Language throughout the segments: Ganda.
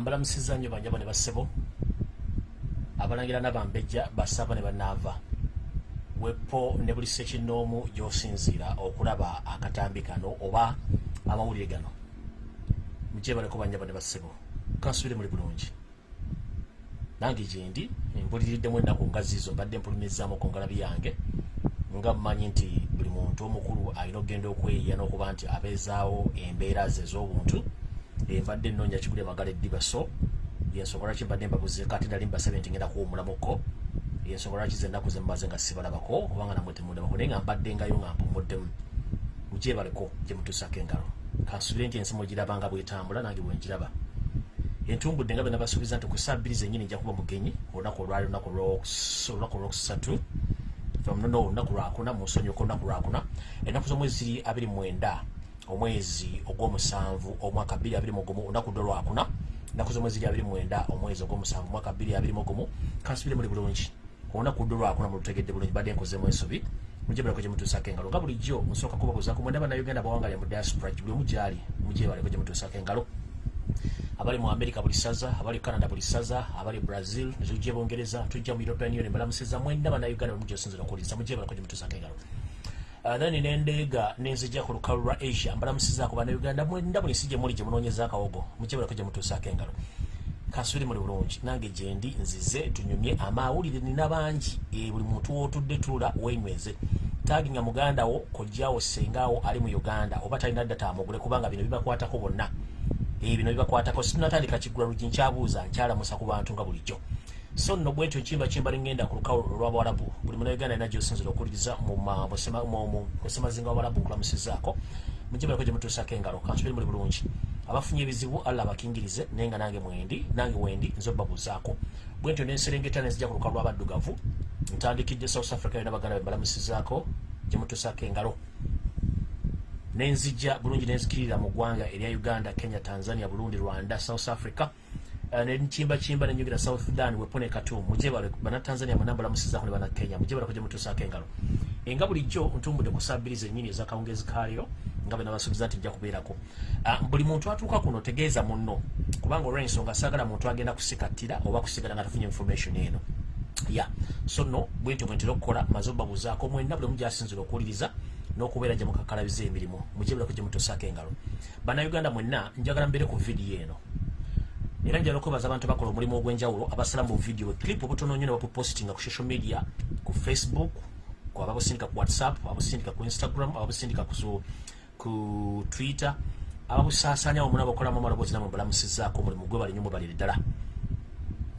mbalamusiza nnyo banjabo ne bassebo abalangira nabambejja basaba ne banaava. Wepo ne buli sekinoomu gy'osinziira okulaba akatambi kano oba amawulire gano. Mujebaleko banjabo ne bassebo kansubire muli bulungi. Nange gyendi mpuliriddemu ennaku nga ziizo mbadde mpulumizaamu ku ngalabi yange nga mmanyi nti buli muntu omukulu alina okugenda okweyiya n'okuba nti abeezaawo embeera ze ez'obuntu mbadde nnoonya kigule magala eddiba so yensonga lwaki mbadde mbabuzeeko ate nali mbasabye nti ngenda kuwumulamuko yensonga lwaki ze ennaku zemumaze nga sibalabako kubanga namwe temundabako naye nga mbadde ngayo nga mpumuddemu mugyebaleko gye mutuusako engalo. Kansubire nti ensi mugiraba nga bwetambula nange bwengiraba entumbudde nga bwe nabasuubiza nti ku saa bbiri zennyini nja kuba mugenyi olunaku olwali olunaku olwokusatu no olunaku lwakuna munsonyiuka olunaku lwakuna. Ennaku z'omwezi ziri abiri mwenda omwezi ogw'omusanvu omwaka bbiri abiri mugumu olunaku ddo lwakuna ennaku z'omwezi ziri abiri mwenda omwezi ogw'omusanvu omwaka bbiri abiri mugumu kansubire muli bulungi. Olunaku ddo lwakuna mulutegedde bulungi badde nkozemu ensobi mujebaleko gye mutuusako engalo nga bulijjo nsooka kubabuuzaku mwenda bannayuganda bawangalya mu diaspora buli omu gyali mujebaleko gye mutuusako engalo. Abali mu america buli saza abali canada buli saza abali brazil netujja bungereza tujja mu european union balamusiza mwenda bannayuganda bemugyosinzira okuwuliriza mujebaleko gye mutuusako engalo nani nendeega nenzija ku lukalu lwa asia. Mbalamusizaako bannayuganda mwenda buli si gye muli gye munoonyeza akawogo. Mujebaleko gye mutuusako engalo. Kansubiri muli bulungi. Nange gyendi nzize tunyumye amawulire nina bangi. Buli muntu wootudde tula wenyweze taginga mugandawo kojjawo sengawo ali mu uganda oba talina ddata amugule kubanga bino bibakwatako bonna. Bino bibakwatako. Situnatandika kigula lugi nkyabuuza nkyalamusa ku bantu nga bulijjo so nno bwetyo kimba kimba lingenda ku lukawo olwabawalabu buli munauganda alina gyosinzira okuwuliriza musemazinga wabawalabu nkulamusizaako mujibaleko gye mutuusako engalo kansubiri muli bulungi. Abafunye ebizibu alla abakingirize naye nga nange mwendi nange wendi nze obabuuzaako bwentyo nenserengeta nenzija ku lukalu lwabaddugavu ntandikidde south africa yona baganda bembalamusizaako gye mutuusako engalo. Nenzija bulungi nenzikirira mu ggwanga erya uganda kenya tanzania burundi rwanda south africa nenkimbakimba nenyugira south sudan wepone katum mujebale banatanzania munambalamusizako ne banakenya mujebaleko gye mutuusako engalo enga bulijjo ntumbudde ku saa bbiri zennyini ezakawungezi kaliro nga bwe nabasuubiza nti nja kubeerako. Buli muntu atuuka kuno tegeeza munno. Kubanga olwensonga saagala muntu agenda kusikattira oba kusigala nga tafunye information eno. Ya so nno bwentyo bwentera okukola maze obabuuzaako mwenna buli omu gyasinzira okuwuliriza n'okubeera gye mukakalabiza emirimu. Mujebaleko gye mutuusako engalo bannayuganda mwenna njagala mbeere ku vidiyo eno era njala okwebaza abantu bakola omulimu ogw'enjawulo abasala mu vidiyo clip obutono nnyo ne babupostinga ku social media ku facebook ku ababusindika ku whatsapp ababusindika ku instagram ababusindika ku twitter ababusaasaanya omuna bakolamu amaloboozi namwe mbalamusizaako omulimu gwe bali nnyo mubalire ddala.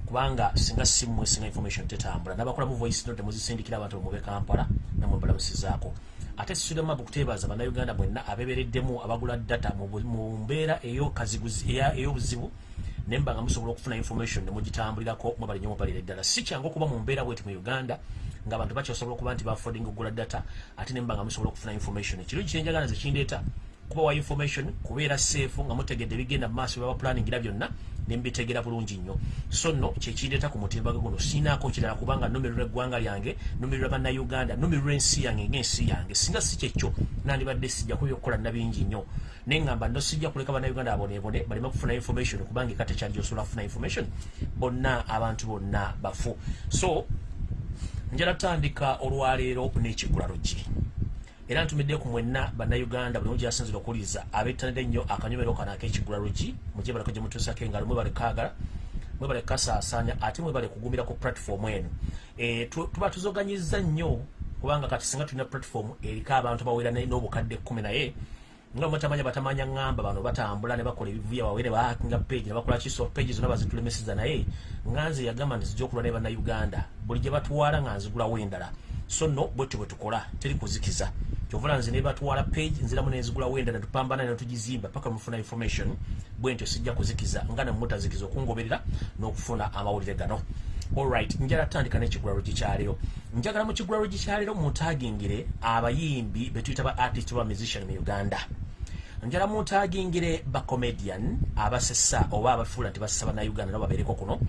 Kubanga singa simmwe singa information tetambula nabakola mu voice note muzisindikira abantu bamube kampala namwe mbalamusizaako ate sirema bukuteebaza bannayuganda bwenna abebereddemu abagula data mu mbeera ey'obuzibu naye mba nga musobola okufuna information nemugitambulirako mwebali nyo mubalira eddala si kyangu okuba mu mbeera bweti mu uganda nga abantu bakyosobola okuba nti bafoding okugula data ate nemba nga musobola okufuna information. Ekirungi kyenjagala nze kindeeta kuba wa information kubeera seefu nga mutegedde bigenda mu maaso byaba planingira byonna nembitegera bulungi nnyo. So nno kyekindeeta ku mutimbaga guno. Sinaako kirala kubanga numirwa eggwanga lyange numirwa bannayuganda numirwa ensi yange ngaensi yange. Singa si kyekyo nandibadde sijja kubyokukola nabingi nnyo naye ngamba no sijja kuleka bannayuganda abonebone baleme kufuna information kubanga eka tekyali gyosobola kufuna information bonna abantu bonna bafu. So njala tandika olwaleero n'ekigula luggi era ntumidde ku mwenna bannayuganda buli mugyasinzira okuwuliriza abettanira ennyo akanyomero kano ak'ekigula luggi mujebaleko gye mutuusako engalo mwebale kaagala mwebale kasaasaanya ate mwebale kugumira ku platform eno. Tuba tuzoganyiza nnyo kubanga kati singa tulina platform eriko abantu bawera n'obukadde kkumi naye nga mutamanya batamanya ŋŋamba bano batambula ne bakola ebivuya wawe ne bahakinga page ne bakola kiso page zonna bazitulemeseza naye. Nganze yagamba nti zijja okulwa ne bannayuganda buli gye batuwaala nga nzigulawo endala. So nno bwetyo bwe tukola teri kuzikiza. Kyovula nze ne batwala page nziramu nenzigulawo endala netupambana netugizimba paka mufuna information bwentyo sijja kuzikiza nga nemutazikiza okungoberera n'okufuna amawulire gano. Alright njala tandika n'ekigulalo gikyaliro njagala mu kigulalo gikyaliro mutagingire abayimbi betuyita ba artist ba musician mu uganda njala mutagingire bacomedian abasesa oba abafuula nti basesa bannayuganda nabo babeereko kuno.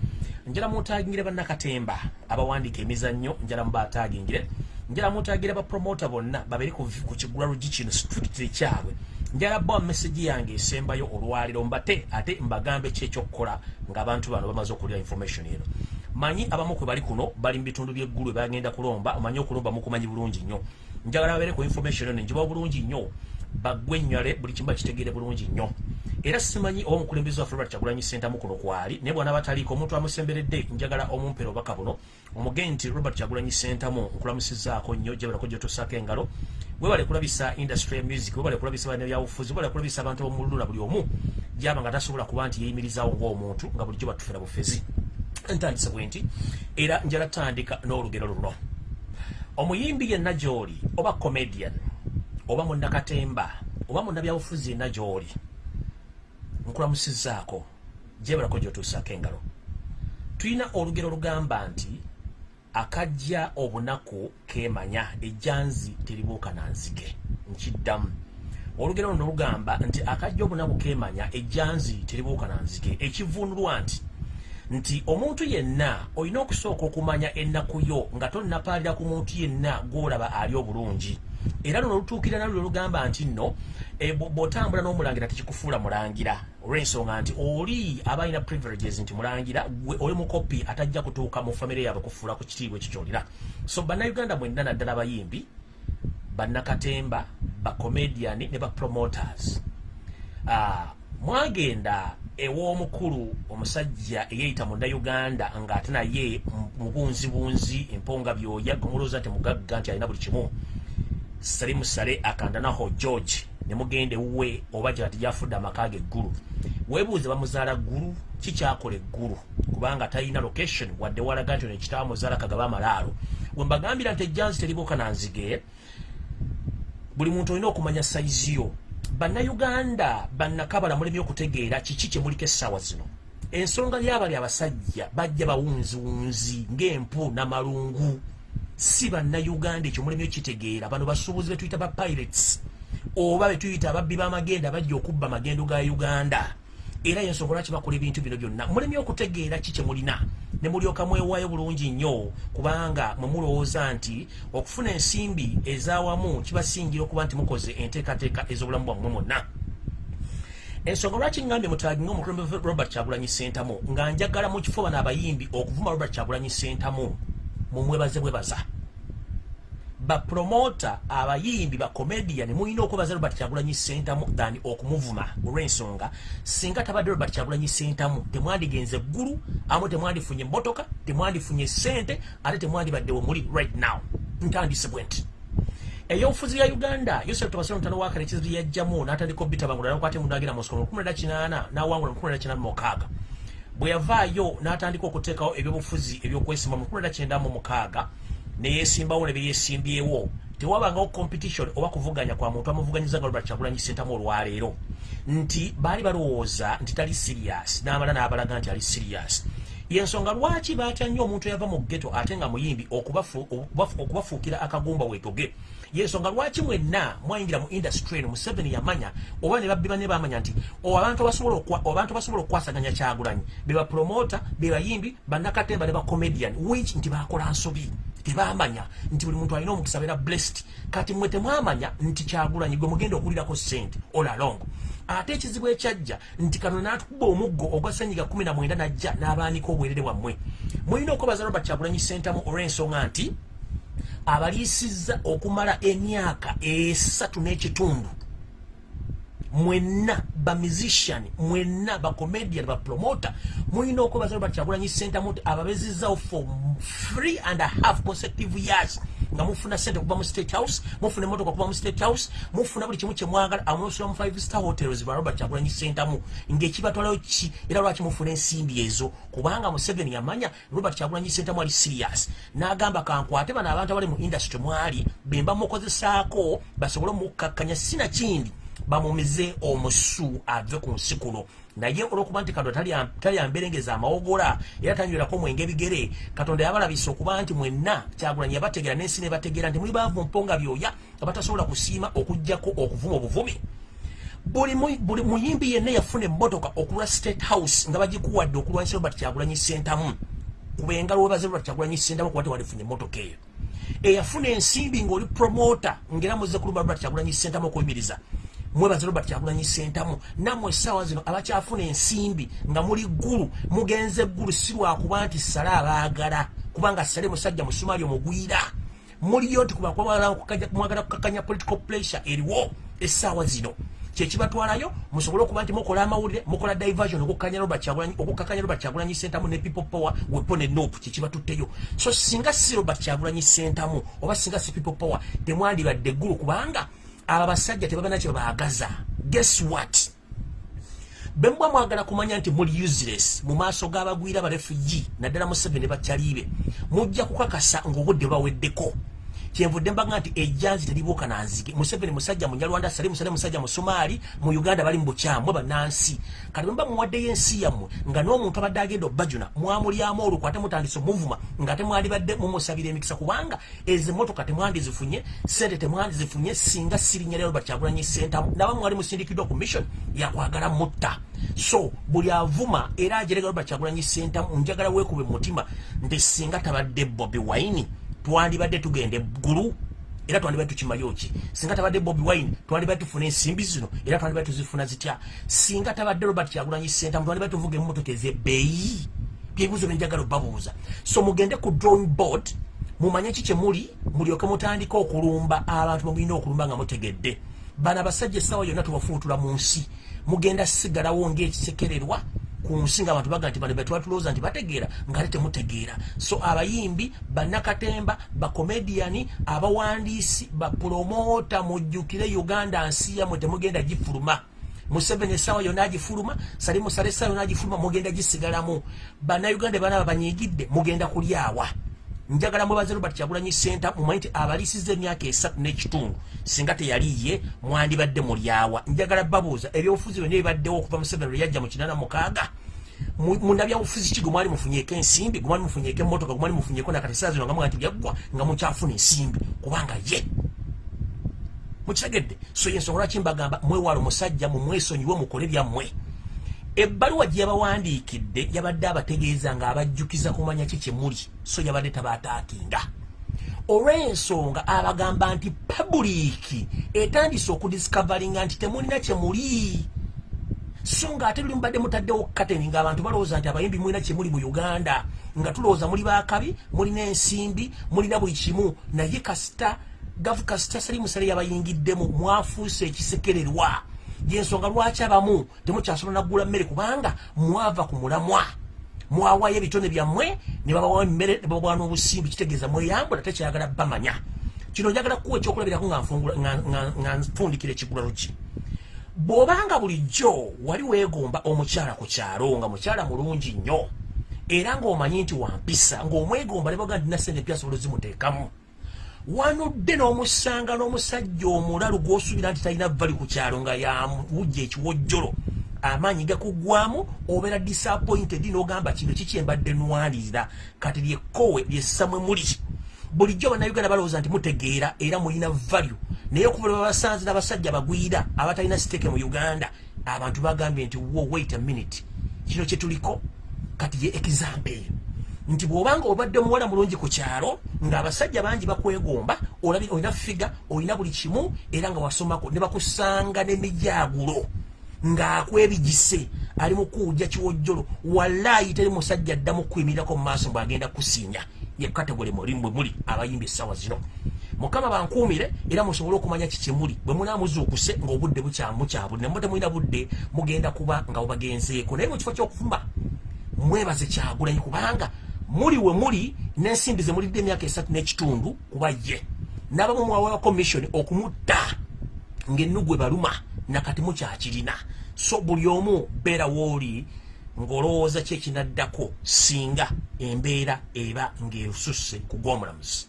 Njala mutagingire bannakatemba abawandiika emizannyo njala mubatagingire njala mutagire bapromota bonna babeere ku kigula lugi kino strictly kyabwe njala bwa message yange esembayo olwaliro mbate ate mbagambe kyekyokukola ng'abantu bano bamaze okulira information eno. Manyi abamu kwe bali kuno bali mu bitundu by'eggulu bagenda kulomba omanyi okulomba mukumanyi bulungi nnyo. Njagala babeere ku information eno njibawo bulungi nnyo bagwenywale buli kimu bakitegeere bulungi nnyo. Era simanyi oba omukulembeze waffe robert kyagulanyi sentamu kuno kwali naye bwana bataliiko omuntu amusemberedde njagala omumpera obaka buno omugee nti robert kyagulanyi sentamu nkulamusizaako nnyo gyebalako gyotusaako engalo. Webale kulabisa industry ya music webale kulabisa bana byabufuzi webale kulabisa abantu bomululu na buli omu gyaba nga tasobola kuba nti yeyimirizaawo ng'omuntu nga bulijjo batufera bufezi. Ntandise bwe nti era njala tandika n'olugero luno. Omuyimbi yenna gy'oli oba comedian oba munnakatemba oba munnabyabufuzi yenna gy'oli nkulamusizaako gyebalako gyotuusaako engalo. Tulina olugero lugamba nti akajja obunaku kemanya ejjanzi teribuuka nanzige nkiddamu. Olugero luno lugamba nti akajja obunaku kemanya ejjanzi teribuuka nanzige ekivuunulwa nti nti omuntu yenna olina okusooka okumanya ennaku yo nga tonnapaalira ku muntu yenna gwolaba ali obulungi era luno lutuukira nalwo lugamba nti nno e, bw'otambula n'omulangira tekikufuula mulangira. Olw'ensonga nti oli aba alina privileges nti mulangira gwe oli mukopi atajja kutuuka mu famire yaabwe kufuula ku kitiibwa ekyo kyolina. So bannayuganda mwenna naddala abayimbi bannakatemba bacomedian ne bapromoters uh, mwagenda ew'omukulu omusajja eyeyita munnayuganda ng'ate naye mubunzibunzi emponga byoya gomulooza nti mugagga nti alina buli kimu salimu sale akandanaho george ne mugenda ewuwe oba gyati gyafudde amaka ge eggulu weebuuze bamuzaala ggulu kikyakola eggulu kubanga talina location wadde walaga nti ono ekitaamuzaala kagaba amalaalo we mbagambira nti ejjanzi teribuuka nanzige buli muntu olina okumanya sayizi yo. Bannayuganda bannakabala mulemye okutegeera kiki kyemuliko essaawa zino? Ensonga lyabali abasajja bajja bawunziwunzi ng'empu namalungu si bannayuganda ekyo mulemye okitegeera bano basuubuzi betuyita ba pirates oba betuyita ababbi b'amagenda bajja okubba amagendo ga uganda. Era yensonga lwaki bakola ebintu bino byonna? Mulemye okutegeera ki kyemulina ne mulyoka mwewaayo bulungi nnyo kubanga mwe mulowooza nti okufuna ensimbi ez'awamu kibasingira okuba nti mukoze enteekateeka ez'obulamu bwammwe mwonna. Ensonga lwaki ngambye mutagi ngaomukulembeze robert kyagulanyi sentamu nga njagala mu kifo bano abayimbi okuvuma robert kyagulanyi sentamu mumwebaze bwebaza bapromota abayimbi bacomedian mulina okwebaza robert kyagulanyi sentamu than okumuvuma olw'ensonga singa tabadde robert kyagulanyi sentamu temwandigenze eggulu amu temwandifunye emmotoka temwandifunye sente ate temwandibaddewe muli right now. Ntandise bwe nti. Eyobufuzi ya uganda yosef tobasiro mutano wakale ekizibu yajjamu n'atandika obitabangula nakwate mundu agira lukumi leda kinaana n'awangula lukumi leda kinaana mukaaga bwe yavaayo n'atandika okuteekawo ebyobufuzi ebyokwesimba mu lukumi leda kyenda mu mukaaga neyesimbawo ne beyesimbyewo tewabangawo competition oba kuvuganya kwa muntu amuvuganyiza nga robert kyagulanyi sentamu olwaleero. Nti baali balowooza nti tali serious n'amala n'abalaga nti ali serious. Yensonga lwaki batya nnyo omuntu eyava mu ggeto ate nga muyimbi okubafuukira akagumba weetoge yensonga lwaki mwenna mwayingira mu industry eno museveni yamanya? Oba ne babbi bane bamanya nti abantu basobola okukwasaganya kyagulanyi. Bebapromota bebayimbi bannakatemba ne bacomedian wich nti bakola nsobi tebamanya nti buli muntu alina omukisa beera blessed. Kati mwe temwamanya nti kyagulanyi gwe mugenda okuwulirako sente olalong ate ekizibu ekyajja nti kano natukuba omuggo ogwa senyiga 19 najja n'abaanika obwerere bwammwe. Mulina okwebaza robert kyagulanyi sentamu olw'ensonga nti abaliisizza okumala emyaka esatu n'ekitundu mwenna bamusician mwenna bacomedian bapromota mulina okwebaza robert kyagulanyi sentamu nti ababezizzawo for three and a half consecutive years. Nga mufuna sente okuva mu state house mufuna emotoka okuva mu state house mufuna buli kimu kyemwagala amusula mu five star hotels ba robert kyagulanyi sentamu ngaekibatwalayo ki? Era lwaki mufuna ensimbi ezo? Kubanga museveni yamanya robert kyagulanyi sentamu ali serious. N'agamba kankwate bano abantu abali mu industry mwali bemba mukozesaako basobole omukkakkanya sinakindi bamumize omusu ave ku nsi kuno naye olwokuba nti katonda talyamberengeza amawogola era tanywerako mwenge ebigere katonda yabalabisa okuba nti mwenna kyagulanyi yabategeera n'ensi nebategeera nti muli baavu mponga byoya nga batasobola kusiima okugjako okuvuma obuvumi buli muyimbi yenna yafuna emmotoka okulwa state house nga bagikuwadde okulwanyisa robert kyagulanyi sentamu kubengalo webaze robert kyagulanyi sentamu kuba tewalifunye emmotoka eyo. Eyafuna ensimbi ng'oli promota ngaera muze kulumba robert kyagulanyi sentamu okuyimiriza mwebaze robert kyagulanyi sentamu nammwe essaawa zino abakyafuna ensimbi nga muli ggulu mugenze eggulu si lwakuba nti sale abaagala kubanga sale musajja musumaali omugwira. Muliyo nti kubamwagala kukakanya political pressure eriwo essaawa zino. Kyekibatwalayo musobole okuba nti mukola amawulire mukola diversion okukakanya robert kyagulanyi sentamu ne people power wepo ne nop kyekibatutteyo so singa si robert kyagulanyi sentamu oba singa si people power temwandibadde eggulu kubanga abo abasajja tebabana kyebabaagaza guess what? Bemuba mwagala kumanya nti muli useless mu maaso g'abagwira abarefugi naddala mu seven ne bakyaliibe mujja kukakasa ng'obudde baweddeko kyenvudde mbaga nti ejjanzi teribuuka nanzige museveni musajja munyalwanda sali musale musajja musumaali mu uganda bali mu bukyamu bannansi kati bwemuba muwaddeyo ensi yammwe nga n'omuntu abadde agenda obbajuna mwamulyamu olukw ate mutandise omuvuma nga temwalibadde mumusabira emikisa kubanga ezo emotoka temwandizifunye sente temwandizifunye singa sirinya lero bakyagulanyi sentamu naba mwali musindikiddwa ku mission yakwagala mutta. So buli avuma era ajeregalo bakyagulanyi sentamu njagala weekube mu mutima nti singa tabadde bobi waini twandibadde tugenda eggulu era twandibadde tukimayo ki? Singa tabadde bobi wine twandibadde tufuna ensimbi zino era twandibadde tuzifuna zitya? Singa tabadde robert kyagulanyi senta twandibadde tuvuga emotoka ezebbeeyi byebibuzo byenjagala obabuuza so mugende ku drawing board mumanye ki kyemuli mulyoke mutandike okulumba abantu bemulina okulumba nga mutegedde. Bano abasajja essaawa yonna tubafulutula mu nsi. Mugenda sigalawo ngaekisekererwa ku nsi nga abantu baga nti bano betwatulowooza nti bategeera nga ate temutegeera. So abayimbi bannakatemba bakomediani abawandiisi bapromota mujjukire uganda nsi yamwe temugenda gifuluma. Museveni essaawa yonna agifuluma sali musale essaawa yonna agifuluma mugenda gisigalamu. Bannayuganda banaba banyiigidde mugenda kulyawa njagala mwebaze robert kyagulanyi senta mumanyi nti abalisiza emyaka esatu n'ekitundu singa teyaliye mwandibadde mulyawa njagala babuuza ebyobufuzi byonna ebibaddewo okuva museveni lwe yajja mu kinana mukaaga? Munabyabufuzi ki? Gwemwali mufunyeko ensimbi? Gwemwali mufunyeko emotoka gwemwali mufunyeko nakati saa zino nga muga nti byaggwa nga mukyafuna ensimbi? Kubanga ye. Mukitegedde so yensonga lwaki mbagamba mwewala omusajja mumwesonyiwe mukole byammwe ebbaluwa gye yabawandiikidde yabadde abategeeza ng'abajjukiza kumanya ki kyemuli so yabadde tabaataakinga. Olw'ensonga abagamba nti pabuliiki etandise okudiscavaringa nti temulina kyemuli so ng'ate luli mubadde mutaddewo kateni ng'abantu balowooza nti abayimbi mulina kyemuli mu uganda nga tulowooza muli bakabi mulina ensimbi mulina buli kimu naye kasita gavu kasita sali musale yabayingiddemu mwafuuse ekisekererwa yensonga lwaki abamu temukyasobola naggula mmere? Kubanga mwava ku mulamwa. Mwawayo ebitone byammwe ne babawa emmere ne babawa n'obusimbi kitegeeza mweyambula tekyayagala bamanya. Kino njagala kukuwa ekyokulabirako nga nfundikira ekigulalo ki? Bw'obanga bulijjo wali weegomba omukyala ku kyalo nga mukyala mulungi nnyo era ng'omanyi nti wampisa ng'omwegomba ne baga nti nasente pyasobola zimuteekamu wanudde n'omusanga n'omusajja omulalu gw'osuubira nti talina vali ku kyalo nga yawujja ekiwojjolo amaanyi gakugwamu obeera disappointed n'ogamba kino kikyembadde nwalirira kati lyekkowe lyessamwe muli bulijjo bannayuganda balowooza nti mutegeera era mulina value. Naye okuva lwebabasanze n'abasajja bagwira abatalina siteeke mu uganda abantu bagambye nti wo wait a minute. Kino kyetuliko kati ye example. eyo nti bw'obanga obadde omuwala mulungi ku kyalo ng'abasajja bangi bakwegomba olina figa olina buli kimu era nga wasomako ne bakusanga n'emijaagulo ng'akwebigise ali mu kuwujja kiwojjolo. Wallaayi teri musajja addamu kuyimirirako mu maaso bw'agenda kusinya ye kategole mulimu bwe muli abayimbi essaawa zino. Mukama bankuumire era musobole okumanya kikimuli bwe munaamuzuukuse ng'obudde bukyamukyabuli ne mutemulina budde mugenda kuba nga bubagenzeeko. Naye mu kifo ky'okufumba mwebaze kyagulanyi kubanga muli we muli n'ensimbi ze mulidde emyaka esatu n'ekitundu kuba ye n'abamu mwawewa commission okumutta ng'ennugu ebaluma nakati mukyakirina so buli omu beera wooli ng'olowooza ki ekinaddako singa embeera eba ng'esusse ku gw'omulamuzi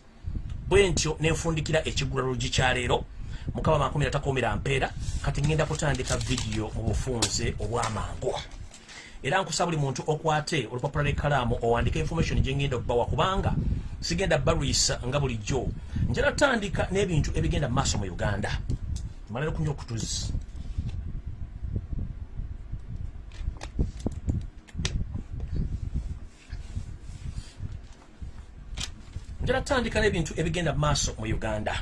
bwe ntyo nenfundikira ekigulalo gikyaleero mukama makumira takuumira mpeera kati ngenda kutandika vidiyo mu bufunze obwamangu era nkusa buli muntu okwate olupapula lwekkalaamu owandika information gyengenda okubawa kubanga sigenda balwisa nga bulijjo. Njala tandika n'ebintu ebigenda maaso mu uganda. Malero kunywa okutuzi. Njala tandika n'ebintu ebigenda maaso mu uganda.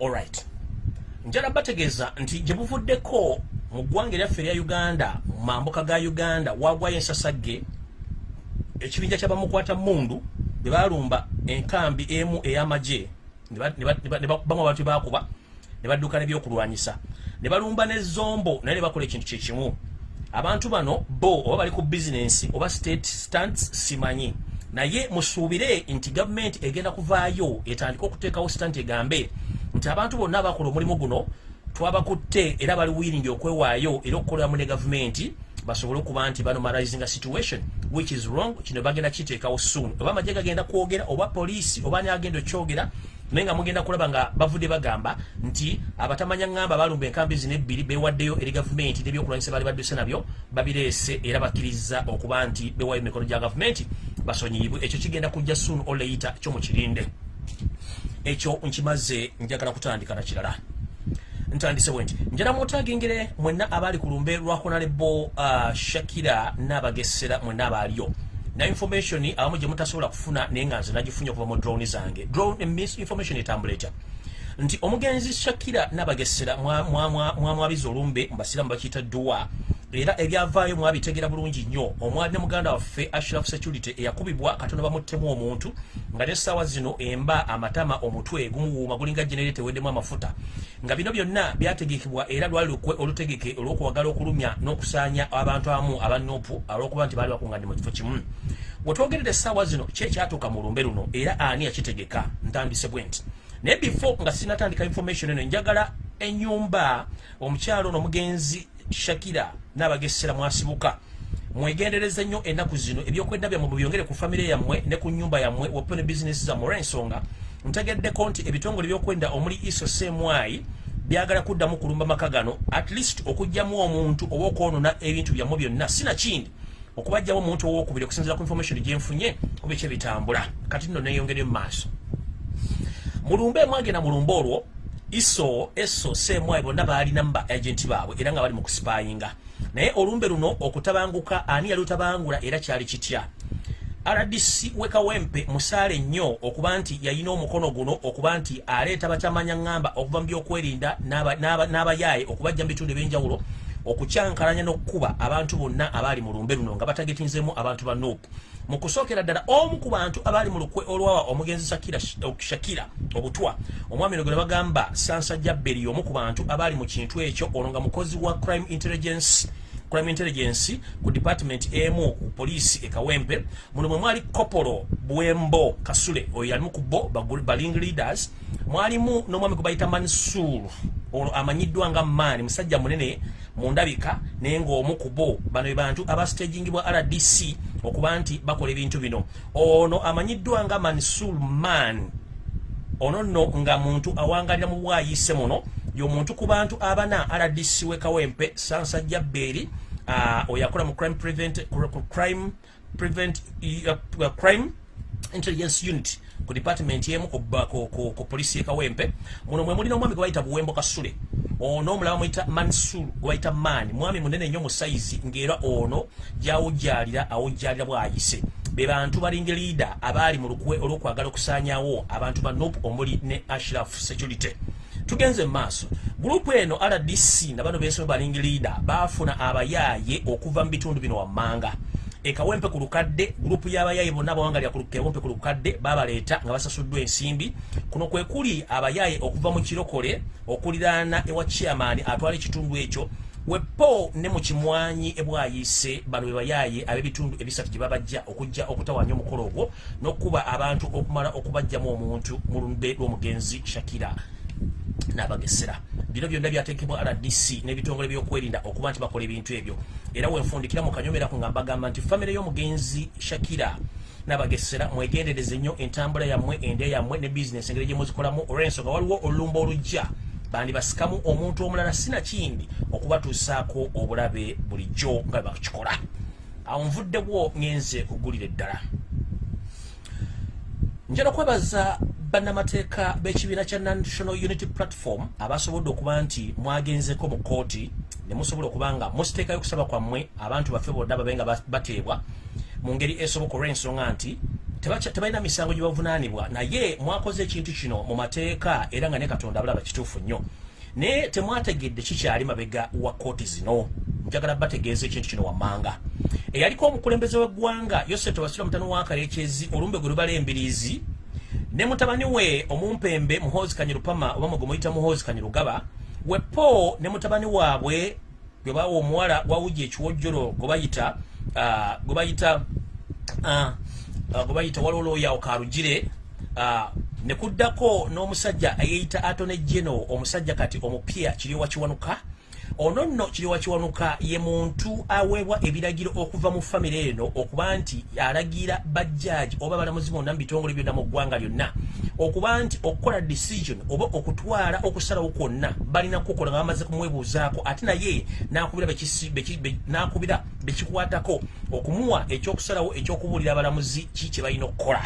Allright njala bategeeza nti gye buvuddeko mu ggwanga eryaffe erya uganda mu mambuka ga uganda wagwayo ensasagge ekibinja kyabamukwata mundu bwe balumba enkambi emu ey'amagye bamu abantu bakuba ne badduka nebyokulwanyisa. Ne balumba nezombo naye ne bakola ekintu kyekimu abantu bano bo oba bali ku bizinensi oba state stants simanyi naye musuubire nti gavumenti egenda kuvaayo etandika okuteekawo sitanti egambe nti abantu bonna abakola omulimu guno twabakutte era bali wiringi okwewaayo era okukoleramu ne gavumenti basobole okuba nti banomalizing a situation which is wrong kino bagenda kiteekawo soon. Oba amagye gagenda kwogera oba poliisi oba niagenda okyogera naye nga mugenda kulaba nga bavudde bagamba nti abatamanya ŋŋamba balumba enkambi zino ebbiri bewaddeyo eri gavumenti nebyokulwanyisa bali badduse nabyo babireese era bakkiriza okuba nti bewayo emikono gya gavumenti basonyiyibwe ekyo kigenda kujja soon oleita kyomukirinde ekyo nkimaze njagala kutandika na kirala. Ntandise bwe nti njala mwotagingire mwenna abaali ku lumbe lwa honarebo uh, shakira n'abagesera mwenna abaaliyo na information abamu gye mutasobola kufuna naye nga nze nagifunye okuva mu drone zange. Drone information etambula etya? Nti omugenzi shakira n'abagesera mwamwabiza olumbe mubasiramu bakiyita dua era ebyavaayo mwabitegera bulungi nnyo. Omwali ne muganda waffe ashraf security eyakubibwa katonda bamuttemu omuntu nga nesaawa zino emba amatama omutwe gumuwuuma gulinga genere teweddemu amafuta. Nga bino byonna byategekebwa era lwali lukwe olutegeke olw'okuwagala okulumya n'okusaanya abantu abamu abanopu olw'okuba nti baali bakunganye mu kifo kimu. Wetwogerera essaawa zino ki ekyatuuka mu lumbe luno era ani yakitegeka ntandise bwe nti. Naye before nga sinatandika information eno njagala ennyumba omukyalo ono omugenzi shakira n'abagesera mwasibuka mwegendereze nnyo ennaku zino ebyokwenda byammwe mubyongere ku famire yammwe ne ku nyumba yammwe wapene bizinesi zammwe olw'ensonga ntegeddeko nti ebitongole ebyokwenda omuli iso semwai byagala kuddamu kulumba maka gano at least okugjamu omuntu oba okwonona ebintu byammwe byonna. Sinakindi okubajjamu omuntu owokubiri okusinzira ku information gyenfunye kuba ekyebitambula kati nno neyongere mu maaso. Mulumbe mwagenda mulumbe olwo iso eso semwai bonna baalina mu ba agenti baabwe era nga bali mu kusipayinga naye olumbe luno okutabanguka ani yali otabangula era kyali kitya? Rdc wekawempe musaale nnyo okuba nti yalina omukono guno okuba nti aleeta batamanya ŋŋamba okuva mu byokwerinda n'abayaaye okubajja mu bitundu ebyenjawulo okukyankalanya n'okkuba abantu bonna abaali mu lumbe luno nga batagetinzemu abantu ba nopu mu kusookera ddala omu ku bantu abaali mu lukwe olwawa omugenzi shakira obutwa omwami no gwe ne bagamba sansajja beri omu ku bantu abaali mu kintu ekyo ono nga mukozi wa crime intelligence crime intelligence ku department emu ku poliisi ekawempe muno mwe mwali kopolo bwembo kasule oyo yalimu ku bo baling leaders. Mwalimu n'omwami gwe bayita mansur ono amanyiddwa nga maani musajja munene mu ndabika naye ng'omu ku bo. Bano be bantu abastagingibwa rdc okuba nti bakola ebintu bino. Ono amanyiddwa nga mansur man ono nno nga muntu awangalira mu bwayise muno y'omuntu ku bantu abana rdc wekawempe sansajja beeri uh, oyo akola mu crime prevent, crime prevent uh, crime intelligence unit ku department emu ku, ku, ku, ku polisi ekawempe muno mwe mulina omwami gwe bayita buwembo kasule ono omulaba muyita mansur gwe bayita maani mwami munene nnyo mu sayizi ng'era ono gyawujjalira awujjalira bwayise. Be bantu balinga leader abaali mu lukwe olw'okwagala okusaanyawo abantu ba nop omuli ne ashraf security tugenze maaso. Gurupu eno rdc na bano bensome balinga leader baafuna abayaaye okuva mu bitundu bino wammanga. Ekawempe ku lukadde gurupu y'abayaaye bonna abawangalira kawempe ku lukadde babaleeta nga basasuddwa ensimbi. Kuno kwe kuli abayaaye okuva mu kirokole okuliraana ewa chairman atwala ekitundu ekyo. Wepo ne mu kimwanyi ebwayise bano be bayaaye ab'ebitundu ebisatu gye babajja okujja okutawanya omukolo ogwo n'okuba abantu okumala okubajjamu omuntu mu lumbe lw'omugenzi shakira n'abagesera. Bino byonna byateekebwa rdc n'ebitongole byokwerinda okuba nti bakola ebintu ebyo. Era wenfundikira mu kanyomeraku nga mbagamba nti famire y'omugenzi shakira n'abagesera mwegendereze nnyo entambula yammwe ende yammwe ne bizinesi engeri gye muzikolamu. Olw'ensonga waliwo olulumba olujja bandi basikamu omuntu omulala sinakindi okubatuusaako obulabe bulijjo nga bakikola. Awo nvuddewo ngenze kugulira eddala njala okwebaza bannamateeka b'ekibiina kya national unity platform abasobodde okuba nti mwagenzeko mu kooti ne musobola okuba nga musiteekayo okusaba kwammwe abantu baffe bonna babe nga bateebwa mu ngeri esoboka olw'ensonga nti tebalina misango gye bavunaanibwa. Naye mwakoze ekintu kino mu mateeka era nga ne katonda abalaba kituufu nnyo naye temwategedde kikyali mabega wa kooti zino. Njagala bategeeza ekintu kino wammanga. Eyaliko omukulembeze w'eggwanga yoseto wasira mutano wa kalekyezi olumbe gwe lubala embiriizi ne mutabani we omumpembe muhoozi kanyirupama oba mwe muyita muhoozi kanyirugaba wepo ne mutabani waabwe gwe bawa omuwala wawuji ekiwojjolo gwe bayita gwe bayita gwe bayita walolooyawo karugire ne kuddako n'omusajja eyeyita atone geno omusajja kati omupya kiryowa kiwanuka. Ono nno kiryowa kiwanuka ye muntu aweebwa ebiragiro okuva mu famire eno okuba nti alagira bajjaaji oba balamuzi bonna mu bitongole byonna mu ggwanga lyonna okuba nti okukola decision oba okutwala okusalawo kwonna balina kukola nga bamaze kumwebuuzaako. Ate naye nakubira bekikwatako okumuwa ekyokusalawo ekyokubuulira abalamuzi ki kye balina okukola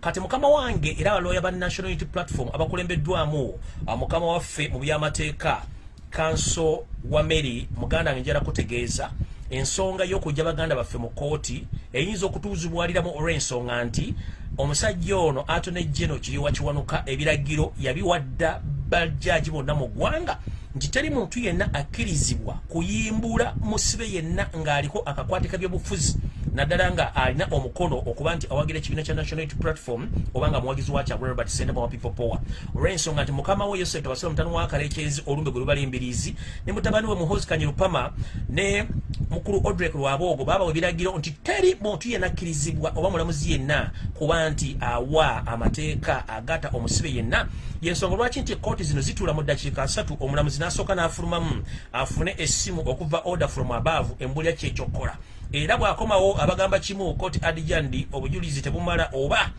kati mukama wange era abaloya ba national unity platform abakulembeddwamu mukama waffe mu byamateeka kanso wa mary muganda wange njala kutegeeza ensonga y'okujja baganda baffe mu kooti eyinza okutuuzibwaliramu olw'ensonga nti omusajja ono atone geno kiriwa kiwanuka ebiragiro yabiwadda bajjaaji bonna mu ggwanga nti teri muntu yenna akkirizibwa kuyimbula musibe yenna ng'aliko akakwatika by'obufuzi naddala nga alina omukono okuba nti awagira ekibiina kya national unity platform oba nga muwagizi wakya robert sendama wa people power. Olw'ensonga nti mukama we yosef tebasira mutano wa kalekyezi olumbe gwe lubala embiriizi ne mutabani we muhozi kanyirupama ne mukulu odrek lwaboogo baabawa ebiragiro nti teri muntu yenna akkirizibwa oba mulamuzi yenna kuba nti awa amateeka agata omusibe yenna. Yensonga lwaki nti ekooti zino zituula mu ddakiika asatu omulamuzi n'asooka n'afulumamu afune essimu okuva order from above embulya kyekyokukola era bw'akomawo abagamba kimu kooti adijandi obujulizi tebumala oba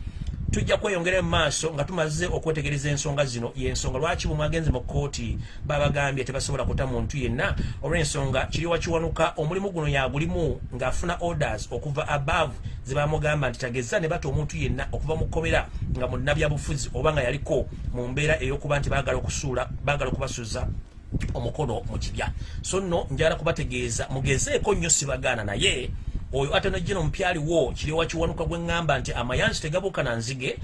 tujja kweyongera mu maaso nga tumaze okwetegereza ensonga zino. Yensonga lwaki bumwagenze mu kooti babagambye tebasobola kuta muntu yenna? Olw'ensonga kiriwa kiwanuka omulimu guno yagulimu ng'afuna orders okuva above zebamugamba nti tageza ne bata omuntu yenna okuva mu kkomera nga munnabyabufuzi oba nga yaliko mu mbeera ey'okuba nti baagala okusuula baagala okubasuza omukono mu kibya so nno njala kubategeeza mugezeeko nnyo sibagaana naye oyo ate najjeno mupyaliwo kiryowa kiwanuka gwe ŋŋamba nti amayanzi tegabuuka na nzige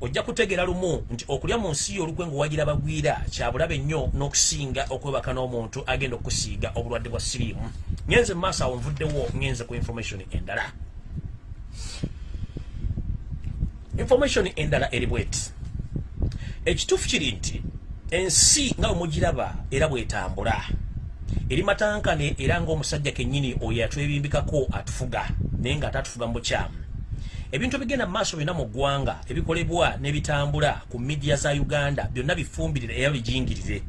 ojja kutegeera lumu nti okulya mu nsi yo olukwe ngaowagira bagwira kyabulabe nnyo n'okusinga okwebaka n'omuntu agenda okusiiga obulwadde bwa siriimu. Ngenze mu maaso awo nvuddewo ngenze ku information endala. Information endala eri bweti. Ekituufu kiri nti ensi nga bwemugiraba era bwetambula. Eri matankane era ngaomusajja kennyini oyo atwebimbikako atufuga naye nga ate atufuga mu bukyamu. Ebintu ebigenda mu maaso byonna mu ggwanga ebikolebwa n'ebitambula ku midiya za uganda byonna bifumbirire era bijingirire.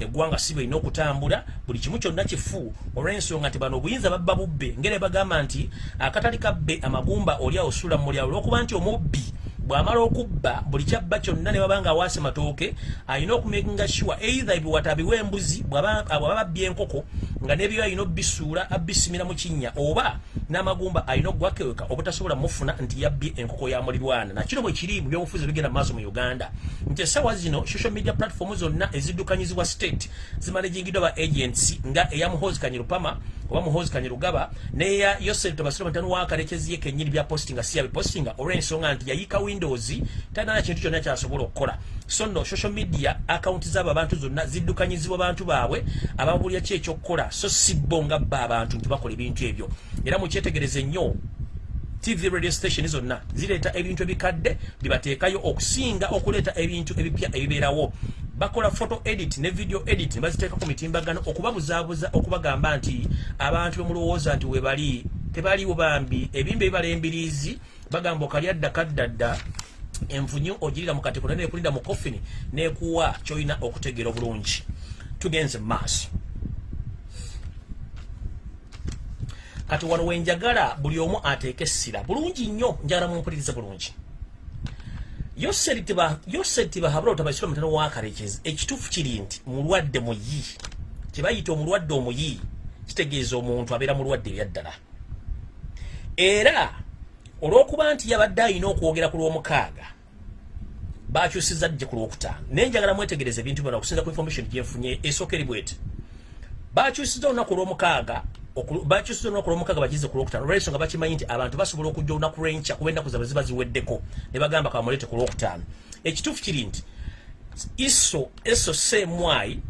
Eggwanga si bwelina okutambula buli kimu kyonna kifu olw'ensonga nti bano obuyinza babba bubbe. Ngeri bagamba nti akatali kabbe amagumba oli awosula mu mulyawo olw'okuba nti omubbi bw'amala okubba buli kyabba kyonna ne baba nga awaase matooke alina okumekinga sure either ebiwata abiwa embuzi bw'aba babbye enkoko nga nebyo alina obbisuula abbisimira mu kinnya oba n'amagumba alina okugwakeweka obutasobola mufuna nti yabbye enkoko ya mulirwana nakino bwe kiri mu byobufuzi bigenda mu maaso mu uganda. Nti essaawa zino social media platform zonna eziddukanyizibwa state zimanejingiddwa ba agents nga eya muhozi kanyirupama oba muhozi kanyirugaba neya yosef tobasira mutano wakalekezi ye kennyini bya postinga si yabipostinga olw'ensonga nti yayiika windows talina kintu kyonna kyasobola okukola. So nno social media akaunti zaabo abantu zonna ziddukanyizibwa bantu baabwe ababulya ki ekyokukola? So si bo nga bba abantu nti bakola ebintu ebyo. Era mukyetegereze nnyo tv radio station zonna zireeta ebintu ebikadde bibateekayo okusinga okuleeta ebintu ebipya ebibeerawo. Bakola photo edit ne video edit ne baziteeka ku mitimbagano okubabuzaabuza okubagamba nti abantu bemulowooza nti webali tebaliwo bambi. Ebimba ebibala embiriizi bagamba okali adda kaddadda envunyu ogirira mu katiko naye nekulinda mu kofini nekuwa kyolina okutegeera obulungi. Tugenze mu maaso kati wano wenjagala buli omu ateeke essira. Bulungi nnyo njagala mumpulirize bulungi. Yoseri tibahabula otabasira omutano wakarekezi ekituufu kiri nti mulwadde muyi. Tebayita omulwadde omuyi kitegeeza omuntu abeera mulwadde ebyaddala era olw'okuba nti yabadde alina okwogera ku lw'omukaaga bakyusiza jje ku lwokutaano. Naye njagala mwetegereza ebintu byona okusinza ku information gyenfunye esooka eri bweti. Bakyusiza olunaku olw'omukaaga bakyusiza olunaku olw'omukaaga bakize ku lwokutaano olwensonga bakimanyi nti abantu basobola okujja olunaku lwenkya kuba ennaku zaabwe ziba ziweddeko. Ne bagamba kabamuleete ku lwokutaano ekituufu kiri nti iso eso seemwayi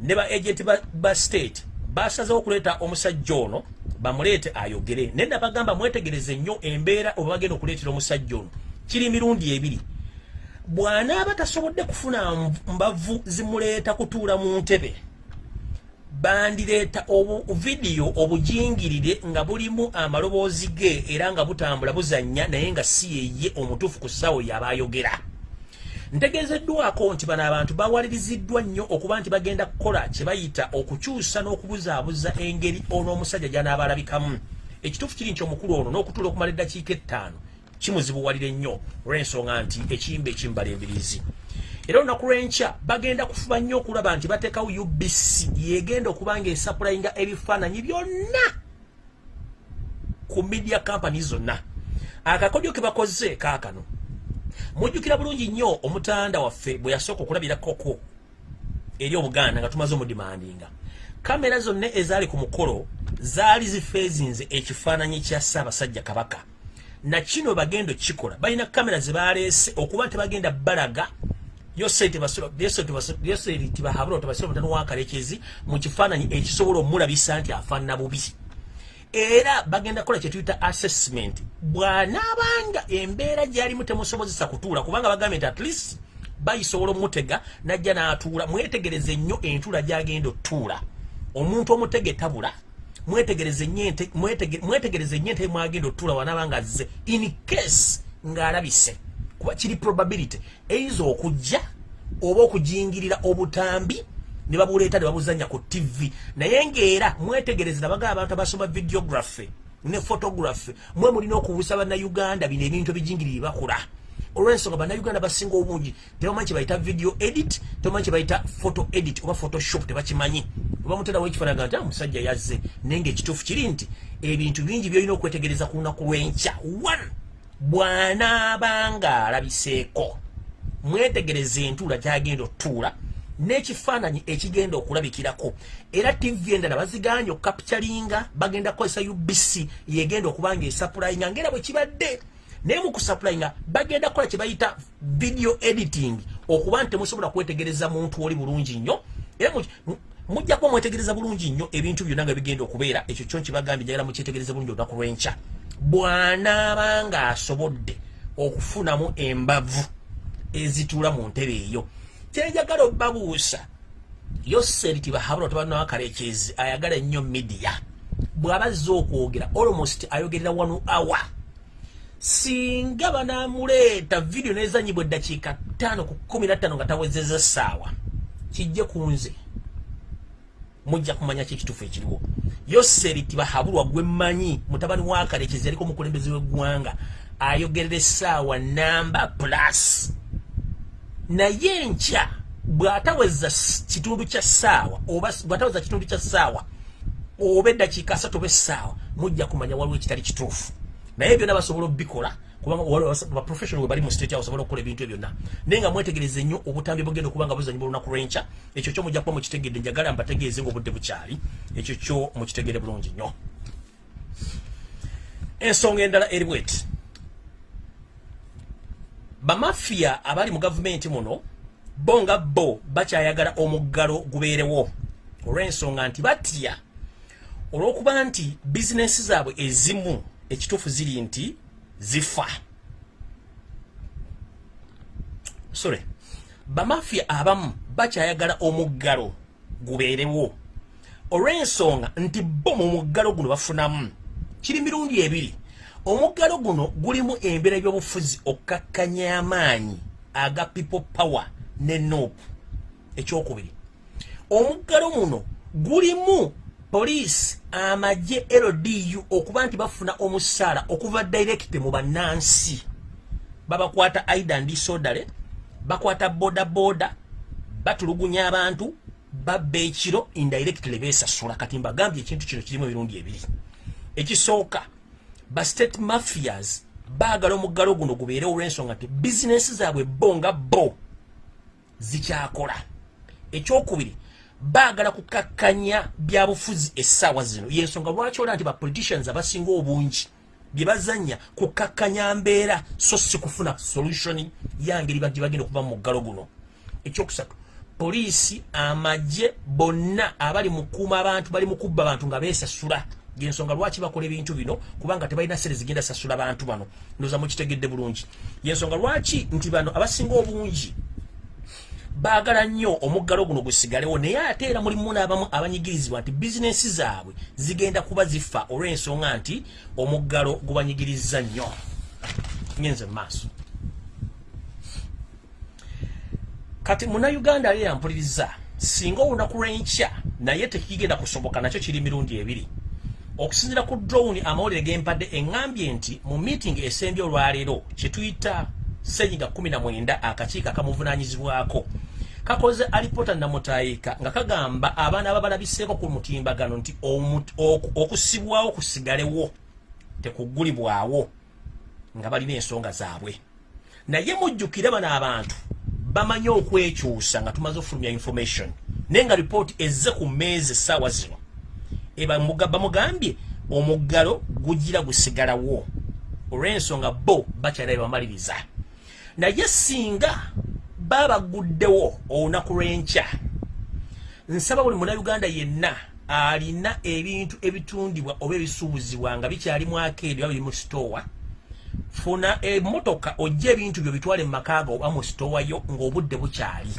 ne ba agent ba, ba state basazeho okuleeta omusajja ono bamuleete ayogere. Naye nabagamba mwetegereze nnyo embeera oba bagenda okuleetera omusajja ono. Kiri mirundi ebiri. Bw'anaaba tasobodde kufuna mbavu zimuleeta kutuula mu ntebe bandireeta obuvidiyo obujingirire nga bulimu amaloboozi ge era nga butambula buzannya naye nga si yeye omutuufu ku ssaawo yabaayogera ntegeezeddwako nti bano abantu bawaliriziddwa nnyo okuba nti bagenda kukola kye bayita okukyusa n'okubuzaabuza engeri on'omusajja gy'anaabalabikamu. Ekituufu kiri nti omukulu ono n'okutuula okumala eddakiika ettaano kimuzibuwalire nnyo olw'ensonga nti ekiyimba ekimbala embirizi era olunaku lw'enkya bagenda kufuba nnyo okulaba nti bateekawo ubc yegenda okuba nga esapulayinga ebifaananyi byonna ku media company zonna. Akakodyo ke bakoze kaakano. Mujjukira bulungi nnyo omutanda waffe bwe yasooka okulabirakoko eri obuganda nga tumaze omudimandinga. Kamera zonna ezaali ku mukolo zaali zifeezinze ekifaananyi kya ssaabasajja kabaka. Nakino bagenda okikola. Balina kamera ze baleese okuba tebagenda balaga yoseritibahabula tebasira omutano wakalekezi mu kifaananyi ekisobola omulabisa nti afaanana bubi. Era bagenda kukola kyetuyita assessment. Bw'anaabanga embeera gyalimu temusobozesa kutuula kubanga bagambye nti at least bayisobola omutega najja n'atuula. Mwetegereze nnyo entuula gy'agenda otuula. Omuntu omutege tabula mwetegereze nnyo ente mwagenda otuula wanaabanga azze in case ng'alabise kuba kiri probability. Eyinza okujja oba okujingirira obutambi ne babuleeta ne babuzanya ku tv naye ngaera mwetegereze nabagaba abantu abasoma videography ne photography mwe mulina okubuusa bannayuganda bino ebintu ebijingiriri bakula. Olwensonga bannayuganda basinga obungi tebamanyi kyebayita video edit tebamanyi kyebayita photo edit oba photoshop tebakimanyi. Oba muterawo ekifaanaga nti omusajja yazze. Naye ngaekituufu kiri nti ebintu bingi byolina okwetegereza ku lunaku lw'enkya. One bw'anaabanga alabiseeko. Mwetegereze entuula gyagenda otuula n'ekifaananyi ekigenda okulabikirako. Era tv endala baziganye okukapitalinga bagenda kukozesa ubc yegenda okuba nga esapulayinga ngaera bwe kibadde naye mu kusapulayinga bagenda kukola kye bayita video editing okuba nti temusobola kwetegereza muntu oli bulungi nnyo. Era mujja kuba mwetegereza bulungi nnyo ebintu byonna nga bigenda okubeera ekyo kyo nkibagambye njagala mukyetegereza bulungi olunaku lw'enkya bw'anaaba ng'asobodde okufunamu embavu ezituula mu ntebe eyo kyenjagala obabuusa yoseriti bahabula tabanawakalekyezi ayagala ennyo midiya bw'abazza okwogera almost ayogerera wanu awa singa banamuleeta vidiyo nezanyibwa eddakiika ttaano ku kumi na ttaano nga tawezeza essaawa kijje ku nze mujja kumanya ki ekituufu ekiriwo. Yoseriti bahabulwa gwe mmanyi mutabani wa kalekezi yaliko omukulembeze w'eggwanga ayogerera essaawa namba plus. Naye nkya bw'ataweza kitundu kya ssaawa oba bw'ataweza kitundu kya ssaawa oba eddakiika asatu oba essaawa mujja kumanya waliwo ekitali kituufu. Naye byonna basobola obbikola baprofessional we bali mu state house ebintu ebyo byonna. Naye nga mwetegereze nnyo obutambi bugenda okuba nga buzanyibwa olunaku lw'enkya ekyo kyo mujja kuba mukitegedde njagala mbategeeze ngaobudde bukyali ekyo kyo mukitegere bulungi nnyo. Ensonga endala eri bweti. Bamafiya abali mu gavumenti muno bo nga bo bakyayagala omuggalo gubeerewo. Olw'ensonga nti batya olw'okuba nti bizinesi zaabwe ezimu ekituufu ziri nti zifa. Sore bamafiya abamu bakyayagala omuggalo gubeerewo. Olw'ensonga nti bo mu muggalo guno bafunamu kiri mirundi ebiri. Omuggalo guno gulimu embeera by'obufuzi okkakkanya amaanyi aga people power ne nope. Ekyokubiri. Omuggalo muno gulimu poliisi amagye ldu okuba nti bafuna omusaala okuva direkite mu bannansi. Babakwata aidan disodale bakwata bodaboda batulugunya abantu babba ekiro indirectly besasula kati mbagambye ekintu kino kirimu emirundi ebiri. Ekisooka ba state mafias baagala omuggalo guno gubeerewo olw'ensonga nti bizinesi zaabwe bo nga bo zikyakola. Ekyokubiri baagala kukakkanya byabufuzi essaawa zino. Yensonga lwaki olaba nti bapoliticians abasinga obungi bye bazanya kukakkanya mbeera so si kufuna solution yangeri banti bagenda okuva mu muggalo guno. Ekyokusatu poliisi amagye bonna abali mukuuma abantu bali mukubba abantu nga beesasula. Yensonga lwaki bakola ebintu bino? Kubanga tebalina sere zigenda sasula bantu bano. Ndoza mukitegedde bulungi. Yensonga lwaki nti bano abasinga obungi baagala nnyo omuggalo guno gusigalewo naye ate era mulimu n'abamu abanyigirizibwa nti bizinensi zaabwe zigenda kuba zifa olw'ensonga nti omuggalo gubanyigiriza nnyo. Ngenze mu maaso kati munauganda ali yampuliriza singa olunaku lw'enkya naye tekigenda kusoboka nakyo kiri mirundi ebiri. Okusinzira ku drone amawulire gempadde eŋŋambye nti mu meeting esembye olwaleero kyetuyita senyiga 19 akakiiko akamuvunanyizibwako kakoze alipota namutayika nga kagamba abaana ababalabiseeko ku mutimbagano nti okusibwawo kusigalewo tekugulibwawo nga balina ensonga zaabwe. Naye mujjukire bano abantu bamanyi okwekyusa nga tumaze okufulumya information naye nga ripooti ezze ku mmeezi essaawa zino. Bamugambye omuggalo gugira gusigalawo olw'ensonga bo bakyala bebamaliriza naye singa babaguddewo olunaku lw'enkya nsaba buli munauganda yenna alina ebintu ebitundibwa oba ebisuubuzibwa nga bikyalimu akeedi oba biri mu sitoowa funa emmotoka ojja ebintu byo bitwale mu makaaga oba mu sitoowayo ng'obudde bukyali.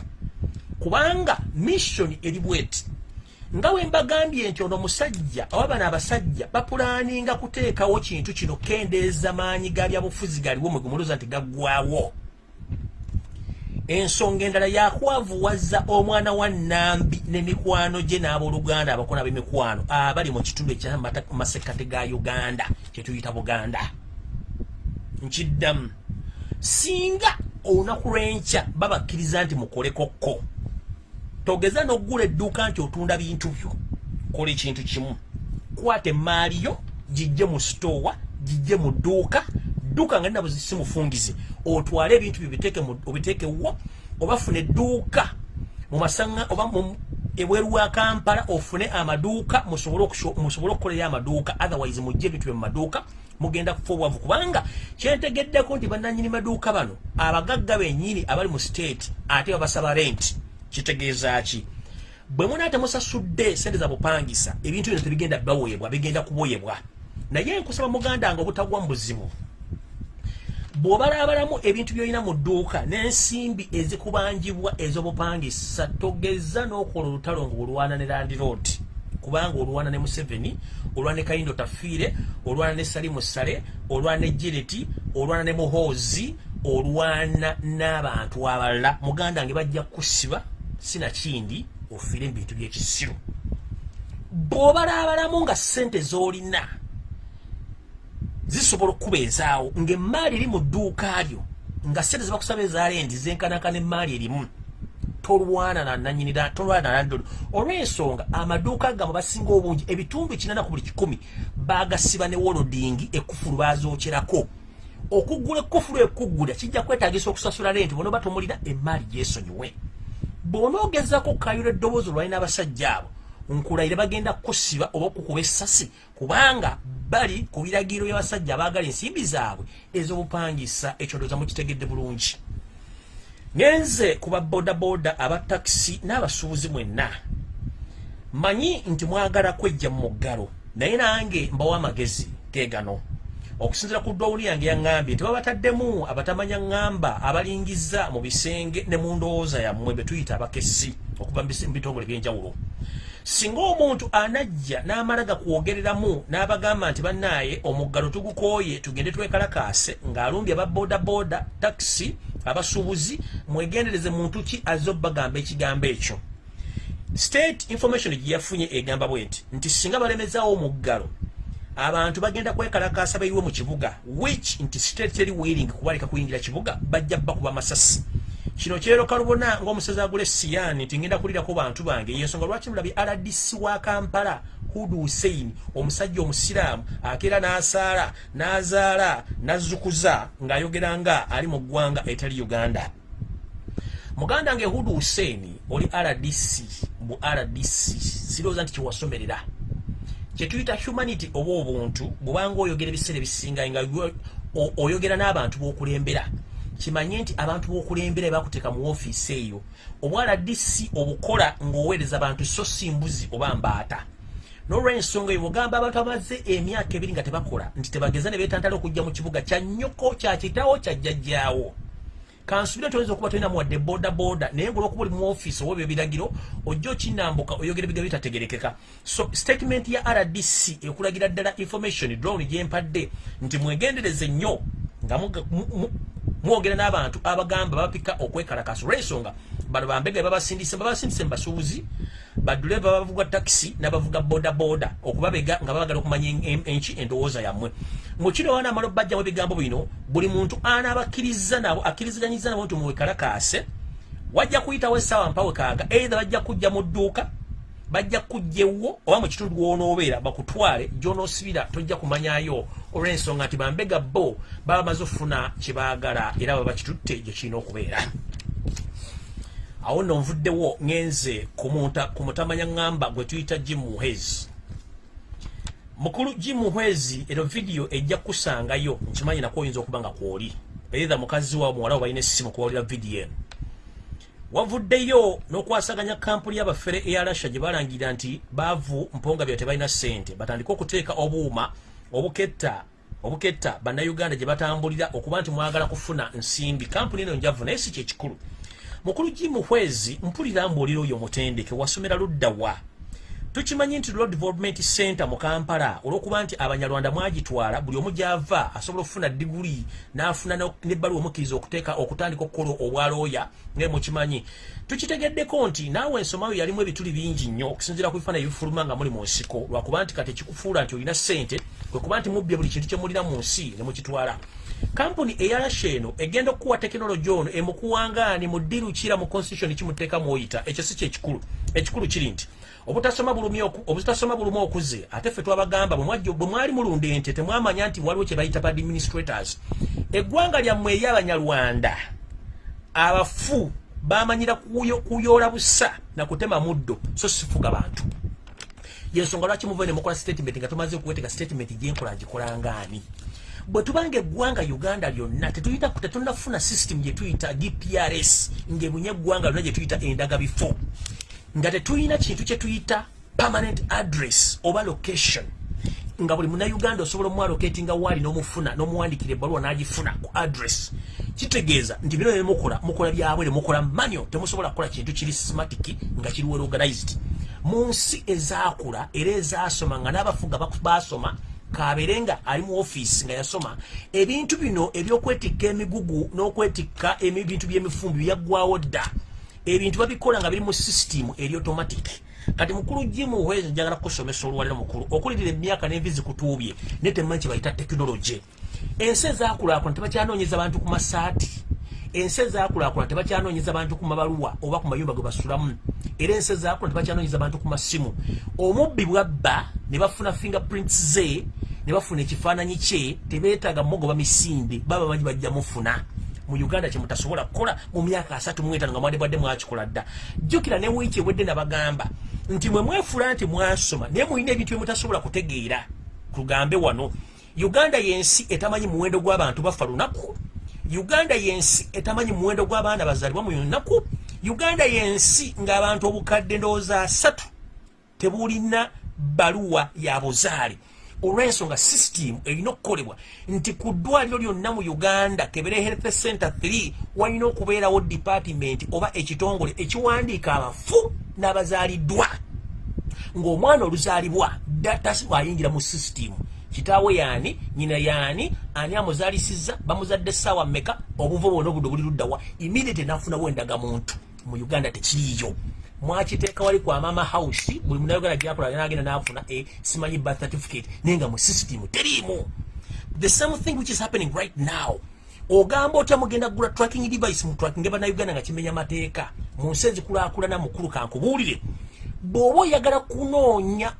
Kubanga missioni eri bweti. Nga bwe mbagambye nti ono musajja oba bano abasajja bapulaaninga kuteekawo kintu kino kendeeza maanyi ga byabufuzi galiwo mwegumuluza nti gaggwawo ensonga endala yakwavuwaza omwana wa nambi n'emikwano gye n'abooluganda abakola b'emikwano abali mu kitundu ekyamasekate ga uganda kyetuyita buganda. Nkiddamu singa olunaku lw'enkya babakkiriza nti mukolekokko togeza n'oggula edduuka nti otunda bintu byo kola ekintu kimu. Kwata emaali yo gijje mu sitoowa gijje mu dduuka dduuka nga nina si mufungize otwale ebintu byo obiteekewo obafune edduuka mumasanga oba ebweru wa kampala ofune amaduuka musobole okukolerayo amaduuka otherwise mujje byo mu maduuka mugenda kufa obwavu. Kubanga kyentegeddeko nti bannanyini maduuka bano abagagga bennyini abali mu state ate babasaba renti kitegeeza ki? Bwe muna temusasudde sente za bupangisa ebintu bino tebigenda baweebwa bigenda kuboyebwa naye nkusaba muganda nga obutagwa mu buzibu bw'obalaabalamu ebintu by'olina mu dduuka n'ensimbi ezikubanjibwa ez'obupangisa togeza n'okola olutalo nga olwana ne landiroad kubanga olwana ne museveni olwana ne kayindo tafiire olwana ne salimu sale olwana ne jireti olwana ne muhoozi olwana n'abantu abalala. Muganda nge bajja kusiba sinakindi ofiire mu bintu by'ekisiru. Bw'obalaabalamu nga ssente z'olina zisobola okubeezaawo ng'emaali eri mu dduuka lyo nga ssente zibakusaba ezaalendi zenkanakana emaali erimu tolwana nananyinira tolwana nandolo olw'ensonga amaduuka gamwe basinga obungi ebitundu kinana ku buli kikumi bagasiba ne wolodingi ekkufulu bazookyerako okuggula ekkufulu ekuggula kijja kwetagisa okusasula lenti bona oba tomulina emaali gyesonyiwe. Bw'onoogezako okukayula eddoboozi olwalina abasajja abo nkulayire bagenda kukusiba oba okukuba essasi kubanga bali ku biragiro by'abasajja abaagala ensimbi zaabwe ez'obupangisa ekyondoza mukitegedde bulungi. Ngenze ku babodaboda abatakisi n'abasuubuzi mwenna. Manyi nti mwagala kwejja mu muggalo naye nange mbawa amagezi geegano okusinzira ku ddwawuli yange yaŋŋambye nti babataddemu abatamanya ŋŋamba abalingiza mu bisenge ne mu ndowooza yammwe be tuyita abakesi okuva mu bitongole by'enjawulo singa omuntu anajja n'amala gakwogereramu n'abagamba nti bannaaye omuggalo tugukooye tugende twekalakaase ng'alumbye ababodaboda takisi abasuubuzi mwegendereze muntu ki azze obbagamba ekigambo ekyo? State information gye yafunye egamba bwe nti nti singa balemezaawo omuggalo abantu bagenda kwekalakaasa bayiwe mu kibuga which nti state teri willing kubaleka kuyingira kibuga bajja bakuba masasi kino kyeroka lubona ng'omusezi agula esiyani nti ngenda kulirako bantu bange. Yensonga lwaki mulabye rdc wa kampala? Hudu hussein omusajja omusiraamu akeera n'asaala n'azaala n'azzukuza ng'ayogera nga ali mu ggwanga etali uganda. Muganda nge hudu hussein oli rdc mu rdc sirowooza nti kyewasomerera kyetuyita humanity oba obuntu bwubanga oyogera ebiseera ebisinga nga oyogera n'abantu b'okulembera kimanye nti abantu b'okulembera bakuteeka mu woofiisi eyo. Obwaladisi obukola ng'oweereza bantu so si mbuzi oba mbaata? Nolwensonga eyo bwogamba abantu amaze emyaka ebiri nga tebakola nti tebageza ne beetantala okujja mu kibuga kya nnyoko kyakitawo kyajjajjaawo kansubira toyinza okuba tolina muwadde boda boda naye ngaolwokuba oli mu ofiisi owa ebyo ebiragiro ojja okinambuka oyogera ebigambo bitategerekeka. So statement ya rdc ekulagira ddala information drone gyempadde nti mwegendereze nnyo nga mwogera n'abantu abagamba bapika okwekalakasa olwensonga bano bambega babasindise babasindise mubasuubuzi baduleva bavuga takisi nabavuga boda okubabega nga babagala okumanya enki endowooza yammwe. Mukino wana amala obajjamu ebigambo bino buli muntu anabakkiriza nabo akkiriziganyiza nabo nti muwekalakaase wajja kuyitawo essaawa mpawe kaaga eitha bajja kujja mu dduuka bajja kujjewo oba mu kitundu gwonoobeera bakutwale gyonoosibira tojja kumanyayo. Olw'ensonga nti bambega bo baba bamaze okufuna kyebaagala era baba bakitutte gye kirina okubeera. Awo nno nvuddewo ngenze ku mutamanya ŋŋamba gwe tuyita jim muhezi mukulu jim muhezi ero vidiyo ejja kukusangayo nkimanyi nako oyinza okuba nga kwoli. Eitha mukazi wawo muwala wo balina essimu kuwulira vidiyo eno wavuddeyo n'okwasaganya kampuni y'abafere eya rasha gye balangirira nti baavu mponga bya tebalina ssente. Batandike okuteeka obuuma obuketta obuketta bannayuganda gye batambulira okuba nti mwagala kufuna nsimbi. Kampuni eno njavu naye si kyekikulu mukulu gimuhwezi mpulira mbuulira oyo mutendeke wasomera ludda wa tukimanyi nti road development center mu kampala olwokuba nti abanyarwanda mwagitwala buli omu gyava asobola okufuna diguli n'afuna nebbaluwa omukkiriza okuteeka okutandika okukola obwalooya ngae mukimanyi. Tukitegeddeko nti naawe ensomayo yalimu ebituli bingi nnyo okusinzira ku bifaana ebifuluma nga muli mu nsiko lwakuba nti kati ekikufuula nti olina ssente kwekuba nti mubbye buli kintu kyemulina mu nsi ne mukitwala. Kampuni eyarasha eno egenda okukuwa tekinologi ono emukuwangaani mu ddiru kira mu constitution kimuteeka mwoyita ekyo si kyekikulu ekikulu kiri nti obutasoma bulumu okuze ate ffe twabagamba bwe mwali mulunda ente temwamanya nti waliwo kye bayita ba administrators. Eggwanga lyammwe eryabanyarwanda abafu bamanyira kuyoola busa nakutema muddo so sifuga bantu. Yensonga lwaki muva nemukola statement nga tumaze okuweteka statement gyenkola ngikolangaani bwe tubanga eggwanga uganda lyonna tetunafuna system gyetuyita dprs ngaebunye eggwanga lyonna gyetuyita endaga bifo nga tetulina kintu kyetuyita permanent address oba location. Nga buli munauganda osobola omwaloketinga waali nomufuna nomuwandikira ebbaluwa nagifuna ku address kitegeeza nti bino nemukola mukola byabwere mukola manyo temusobola kukola kintu kiri systematic nga kiri well organized. Mu nsi ezakula era ezasoma nga n'abafuga basoma kaberenga ali mu ofiisi nga yasoma ebintu bino ebyokwetikka emigugu n'okwetikka ebintu by'emifumbi byaggwawo dda ebintu babikola nga biri mu system eri automatic. Kati mukulu jimu hwezi njagala kusomesa olwaliro mukulu okulirira emyaka n'envi zikutuubye naye temanyi kye bayita tekinologi ensi ezakulaakula tebakyanoonyeza bantu ku masaati. Ensi ezakulaakula tebakyanoonyeza bantu ku mabaluwa oba ku mayumba ge basulamu. Era ensi ezakula tebakyanoonyeza bantu ku masimu. Omubbi bwabba ne bafuna fingerprints ze ne bafuna ekifaananyi kye tebeetaaga mugoba misinde baba bamanyi bajja mufuna mu uganda kyemutasobola kukola mu myaka asatu muetaano nga mwade bwadde mwakikola dda. Jjukira ne wiiki ewedde nabagamba nti mwe mwefula nti mwasoma naye mulina ebintu byemutasobola kutegeera tugambe wano. Uganda yensi etamanyi muwendo gw'abantu bafa lunaku. Uganda yensi etamanyi muwendo gw'abaana bazaalibwa mu lunaku. Uganda yensi ng'abantu obukadde ndowooza asatu tebulina baluwa ya buzaale olw'ensonga system erina okukolebwa nti ku ddwaliro lyonna mu uganda kebere health center 3 walina okubeerawo department oba ekitongole ekiwandiika abafu n'abazaaliddwa. Ng'omwana oluzaalibwa data ayingira mu system kitaawe yaani nyina yaani ani amuzaalisiza bamuzadde essaawa mmeka obuvo bwona obudde buli luddawa immediate nafunawo endagamuntu. Mu uganda tekiriiyo mwakiteeka wali kwa mama house buli munayoganda gyakola nagenda nafuna e simanyi birth certificate naye nga mu system teriimu the same thing which is happening right now. Ogamba otya mugenda kugula tracking device mu tracking bannayuganda nga kimenya mateeka mu nsi ezikulakulana mukulu kankubuulire bw'oba oyagala kunoonya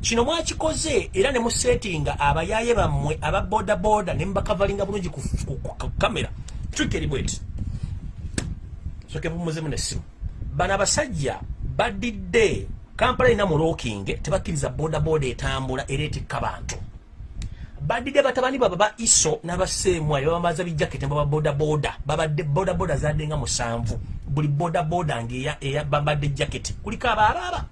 kino mwakikoze? Era ne musetinga abayaye bammwe aba bodaboda ne mubakavalinga bulungi ku kamera. Tukeribweti soke bumuzemu nessimu bano abasajja badidde kampala erina mu looking tebakkiriza bodaboda etambula era etikka bantu. Badidde batabani baba ba iso n'abaseemwali babamaza bijaketi baba bodaboda babadde bodaboda zadde nga musanvu. Buli bodaboda ngabambadde jaketi. Kuliko abaabaaba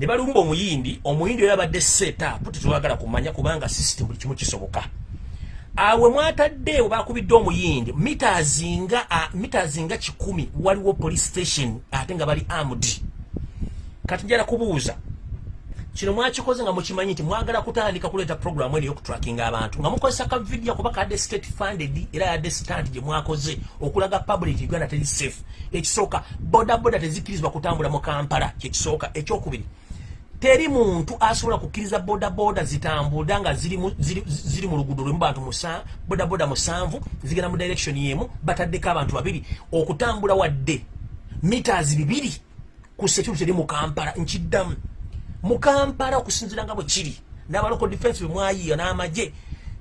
ne balumba omuyindi omuyindi oyo abadde setapu tetwagala kumanya kubanga system buli kimu kisoboka awe mwatadde webakubidde omuyindi. Mitazinga kikumi. Waliwo police station ate nga bali amd kati njala kubuuza kino mwakikoze nga mukimanyi nti mwagala kutandika kuleeta programu eno yokutrackinga abantu? Nga mukozesa ka vidiyo kuba kadde state funded era yadde stand gye mwakoze okulaga public uganda teri safe. Ekisooka bodaboda tezikkirizibwa kutambula mu kampala kyekisooka ekyokubiri teri muntu asobola kukkiriza bodaboda zitambula nga ziri mu luguudo lwemu bantu bodaboda musanvu zigenda mu direction yemu bataddeko abantu babiri. Okutambula wadde mitaazi bibiri ku security eri mu kampala nkiddamu. Mu kampala okusinzira nga bwe kiri n'abaloko defense bwe mwayiiya n'amagye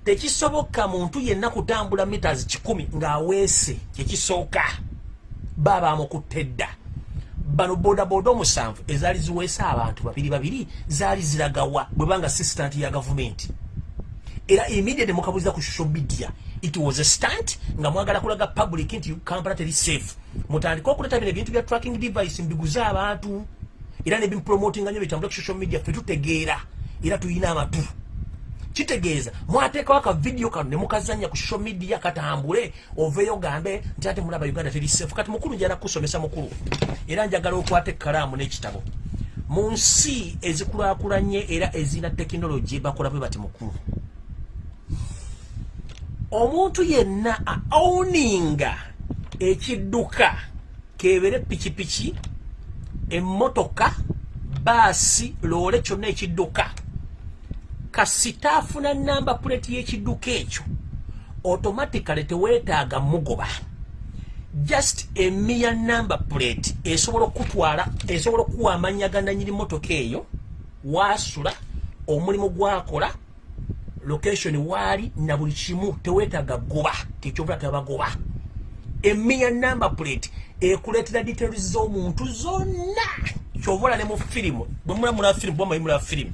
tekisoboka muntu yenna kutambula mitaazi kikumi ng'aweese kyekisooka baabaamukutte dda bano bodaboda omusanvu ezaali ziweesa abantu babiri babiri zaali ziragawa bwe banga sistant ya gavumenti. Era immediate mukabuliza ku social media it was a stunt nga mwagala kulaga public nti kampala teri safe. Mutandika okuleta bino ebintu bya tracking device mbiguze abantu era nebimpromotinga nyo bitambula ku social media fe tutegeera era tuyina amatu kitegeeza. Mwateekawo akavidiyo kano nemukazanya ku social media katambule oveeyo gambe nti ate mulaba uganda teri safe. Kati mukulu njala kusomesa mukulu era njagala okwata ekkalaamu n'ekitabo. Mu nsi ezikulaakulanye era ezina tekinologi bakola bwe bati mukulu. Omuntu yenna aowninga ekidduka kebere pikipiki emmotoka baasi loole kyonna ekidduka kasitaafuna namba puleti y'ekidduka ekyo automatically teweetaaga mugoba. Just emiya number plate esobola okutwala esobola okuwa amanya gandanyiri motoka eyo wasula omulimu gwakola location waali na buli kimu teweetaaga goba tekyobula tebagoba emiya number plate ekuleetera details z'omuntu zonna. Kyovola ne mu firimu bwemulamula firimu bwamayimula firimu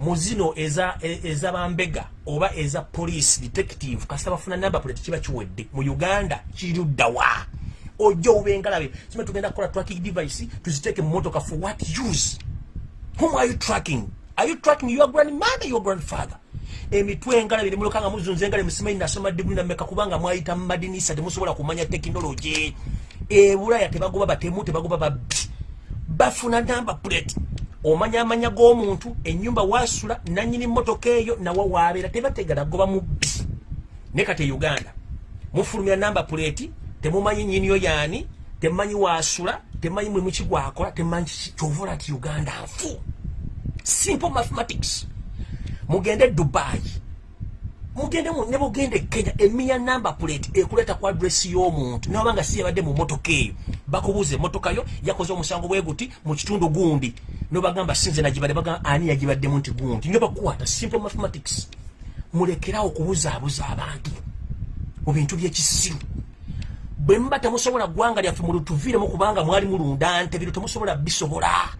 muzino eza eza bambega oba eza police detective kasita bafuna number plate kiba kiwedde. Mu uganda kiruddawa ojja obengalabe sima tugenda kukola tracking device tuziteeke mu motoka for what use? Whom are you tracking? Are you tracking your grandmother your grandfather? Emitwe engalabe nemulokanga muzunza engalabe musimanyi nasoma diguli nameka kubanga mwayita mu madinisa temusobola kumanya tekinologi ebulaya tebagoba batemu tebagoba babbi bafuna number plate omanya amanya g'omuntu enyumba wasula nanyini motoka eyo nawa wabeera tebategala goba mubbi. Ne kati e uganda mufulumira namba puleti temumanyi nyiniyo yaani temumanyi wasula temumanyi mwe mukigwakola temumanyi kyovola nti uganda nfu. Simple mathematics. Mugende dubai mugende ne bugende e kenya emiya namba plate ekuleta ku adresi y'omuntu. Naba nga si yabadde mu motoka eyo bakubuuza emotoka yo yakoze omusango bwe guti mu kitundu gundi nobagamba sinze nagibadde bagamba ani yagibaddemu nti gundi nyo bakukwata simple mathematics. Mulekerawo okubuzaabuza abantu mu bintu byekisiru bwe muba temusobola ggwanga lyaffe mulutuviiremu kubanga mwali mulunda nte bino temusobola bisobola.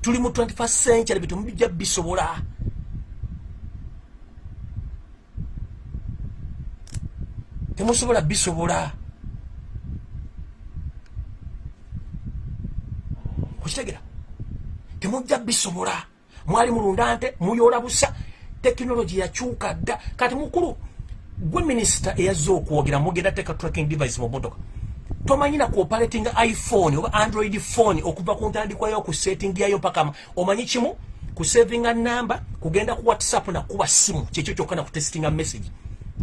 Tuli mu 21st century bitumubijja bisobola. Temusobola bisobola. Okitegera temujja bisobola. Mwali mulunda nte muyola busa. Tekinologi yakyuka dda. Kati mukulu gwe minisita eyazze okwogera mugenda teeka tracking device mu motoka tomanyina kuoperating iphone oba android phone okuva ku ntandikwayo ku setting yayo paka omanyi kimu? Kusavinga namba kugenda ku whatsapp nakuba simu kyekyo kyokka nakutestinga message.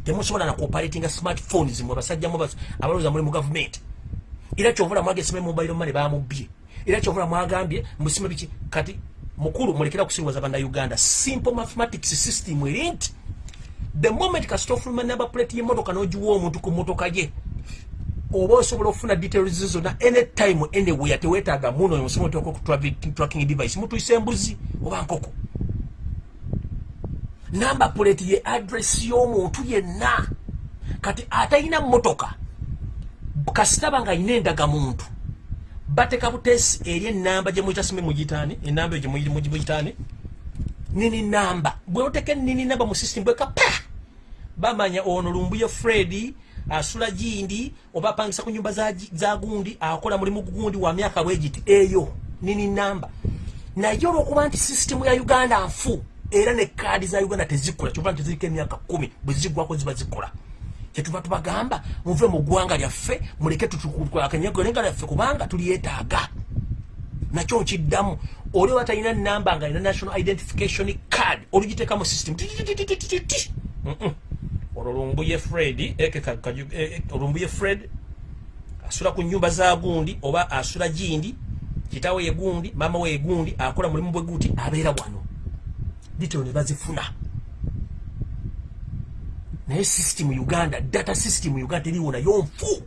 Temusobola nakuoperatinga smartphone zimwe abasajjamu abalowooza muli mu gavumenti era kyovula mwagesima mobile money bamubye era kyovula mwagambye musima biki? Kati mukulu mulekera kusiriwaza bannayuganda. Simple mathematics system eri nti the moment kasita ofuluma number plate y'emmotoka n'ogiwa omuntu ku mmotoka ye oba osobola okufuna details zonna anytime anywhere teweetaaga muno omusomo oteeka ku tracking device mutuyisa embuzi oba nkoko. Namba plate ye address y'omuntu yenna. Kati atalina mmotoka kasitaba nga ayina endagamuntu bateka butesi eri enamba gyemuyita sime mugitaani enamba eyo gyemuyitaani nini namba bwe oteka nini namba mu system bweka pa! Bamanya ono lumbuye fred asula gindi oba apangisa ku nyumba za, gundi akola mulimu gundi wa myaka bwegiti eyo nini namba naye olwokuba nti sisitemu ya uganda nfu era ne kaadi za uganda tezikola kyova nti tezirika emyaka kumi bwe ziggwako ziba zikola kyetuva tubagamba muve mu ggwanga lyaffe muleke tutukakanyagolenga lyaffe kubanga tulyetaaga. Nakyo nkiddamu oli oba talina namba nga alina national identification card olugiteeka mu system olwo lumbuye fred olumbuye fred asula ku nyumba za gundi oba asula gindi kitawe ye gundi mama we ye gundi akola mulimu bwe guti abeera wano. Ditero ne bazifuna naye system uganda data system uganda teriwo nayo nfu.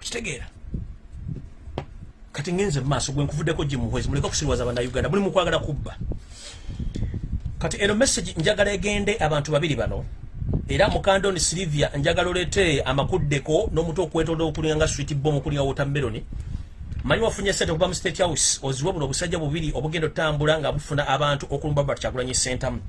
Kitegeera kati ngenze mumaaso gwe nkuvuddeko gimuhwezi muleke okusiriwaza bannauganda muli mukwagala kubba. Kati eno message njagala egende abantu babiri bano. Era mukandoni silivia njagala olete amakuddeko n'omutu okwetolda okulinga nga swit bom okulinga wotameroni manyi wafunye sente okuva mu state house oziwe buno obusajja bubiri obugenda otambula nga bufuna abantu okulumba baba kyagulanyi sentamu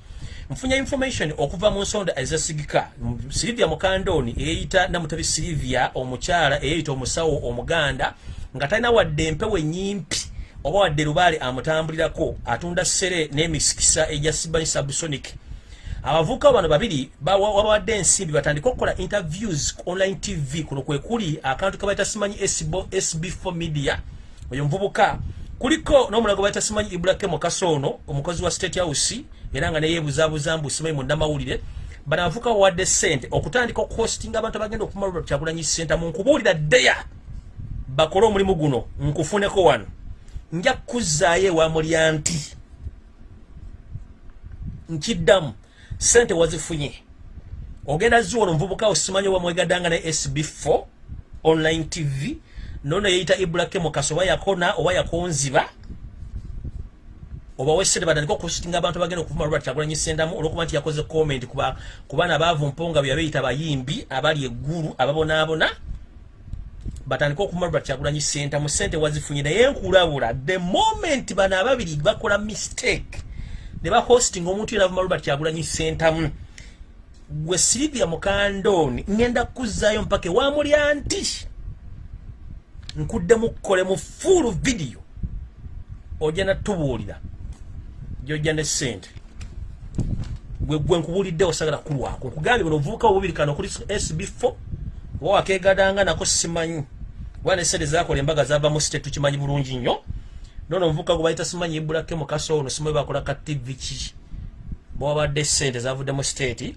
nfunye information okuva mu nsonda ezasigika silivia mukandoni eyeyita namutabi silivia omukyala eyeyita omusawo omuganda nga talina wadde empewo enyimpi oba wadde lubaale amutambulirako atunda sere n'emisikisa egya sibani subsonic abavubuka bano babiri wabawadde ensimbi batandika okukola interviews online tv kuno kwe kuli akantu kebaita simanyi sb4 media. Oyo muvubuka kuliko n'omulago baita simanyi ibrahim kasono omukozi wa state house era nga neyebuzabuza mbu simanyi munnamawulire bano abavubuka bawadde sente okutandika okuhostinga abantu abagenda okumalwa kyagulanyi senta mu nkubuulira ddeya. Bakole omulimu guno nkufuneko wano. Nja kuzzaayo ewamulya nti. Nkiddamu sente wazifunye. Ogenda ziwono omuvubuka osimanyi wamwegadanga ne sb4 online tv nono yeyita ibrahim kaso oba yakona oba yakonziba oba wesente batandika okusitinga abantu bagenda okuvuma lwati kyagulanyi sendamu olwokuba nti yakoze comment ku baana bavumponga bwe yabeyita bayimbi abali eggulu ababonaabona batandika okuvuma lwati kyagulanyi sentamu sente wazifunye naye nkulabula the moment bano ababiri bakola mistake ne bahosting omuntu yena avuma robert kyagulanyi sentamu gwe silivia mukandoni ngenda kuzzaayo mpaka ewamulya nti? Nkuddemu kukole mu fuulu vidiyo ojja natubuulira gyojja ne sente gwe nkubuulidde osagala kulwako. Nkugambye buno obuvubuka obubiri kano kuli sb4 oba wakegadanga nako simanyi. Kuba ne sente zakola embaga zava mu site tukimanyi bulungi nnyo nono omuvuka gwe bayita simanyi ibulake mukaso ono simanyi bakola ka tv ki? Bwabadde sente zavudde mu state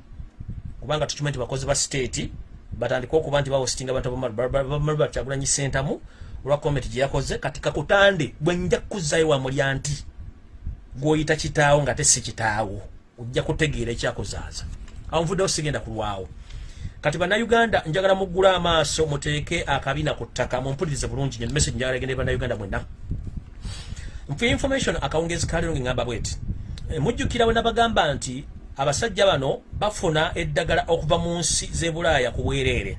kubanga tukimanyi nti bakozi ba state batandika okuba nti bawositinga abantu bamalu bakyagulanyi sentamu olwa comment gye yakoze kati kakutande bwe nja kuzzayo wamulya nti gwoyita kitaawo nga tesi kitaawo ojja kutegeera ekyakuzaaza. Awo nvuddewo sigenda kulwawo. Kati bannayuganda njagala muggula amaaso muteeke akabina ku ttaka mumpulirize bulungi nyo message njagala egende bannayuganda mwenna nfuye information akawungezi kaliro ngamba bweti. E, mujjukira bwe nabagamba nti abasajja bano bafuna eddagala okuva mu nsi z'ebulaaya ku bwereere.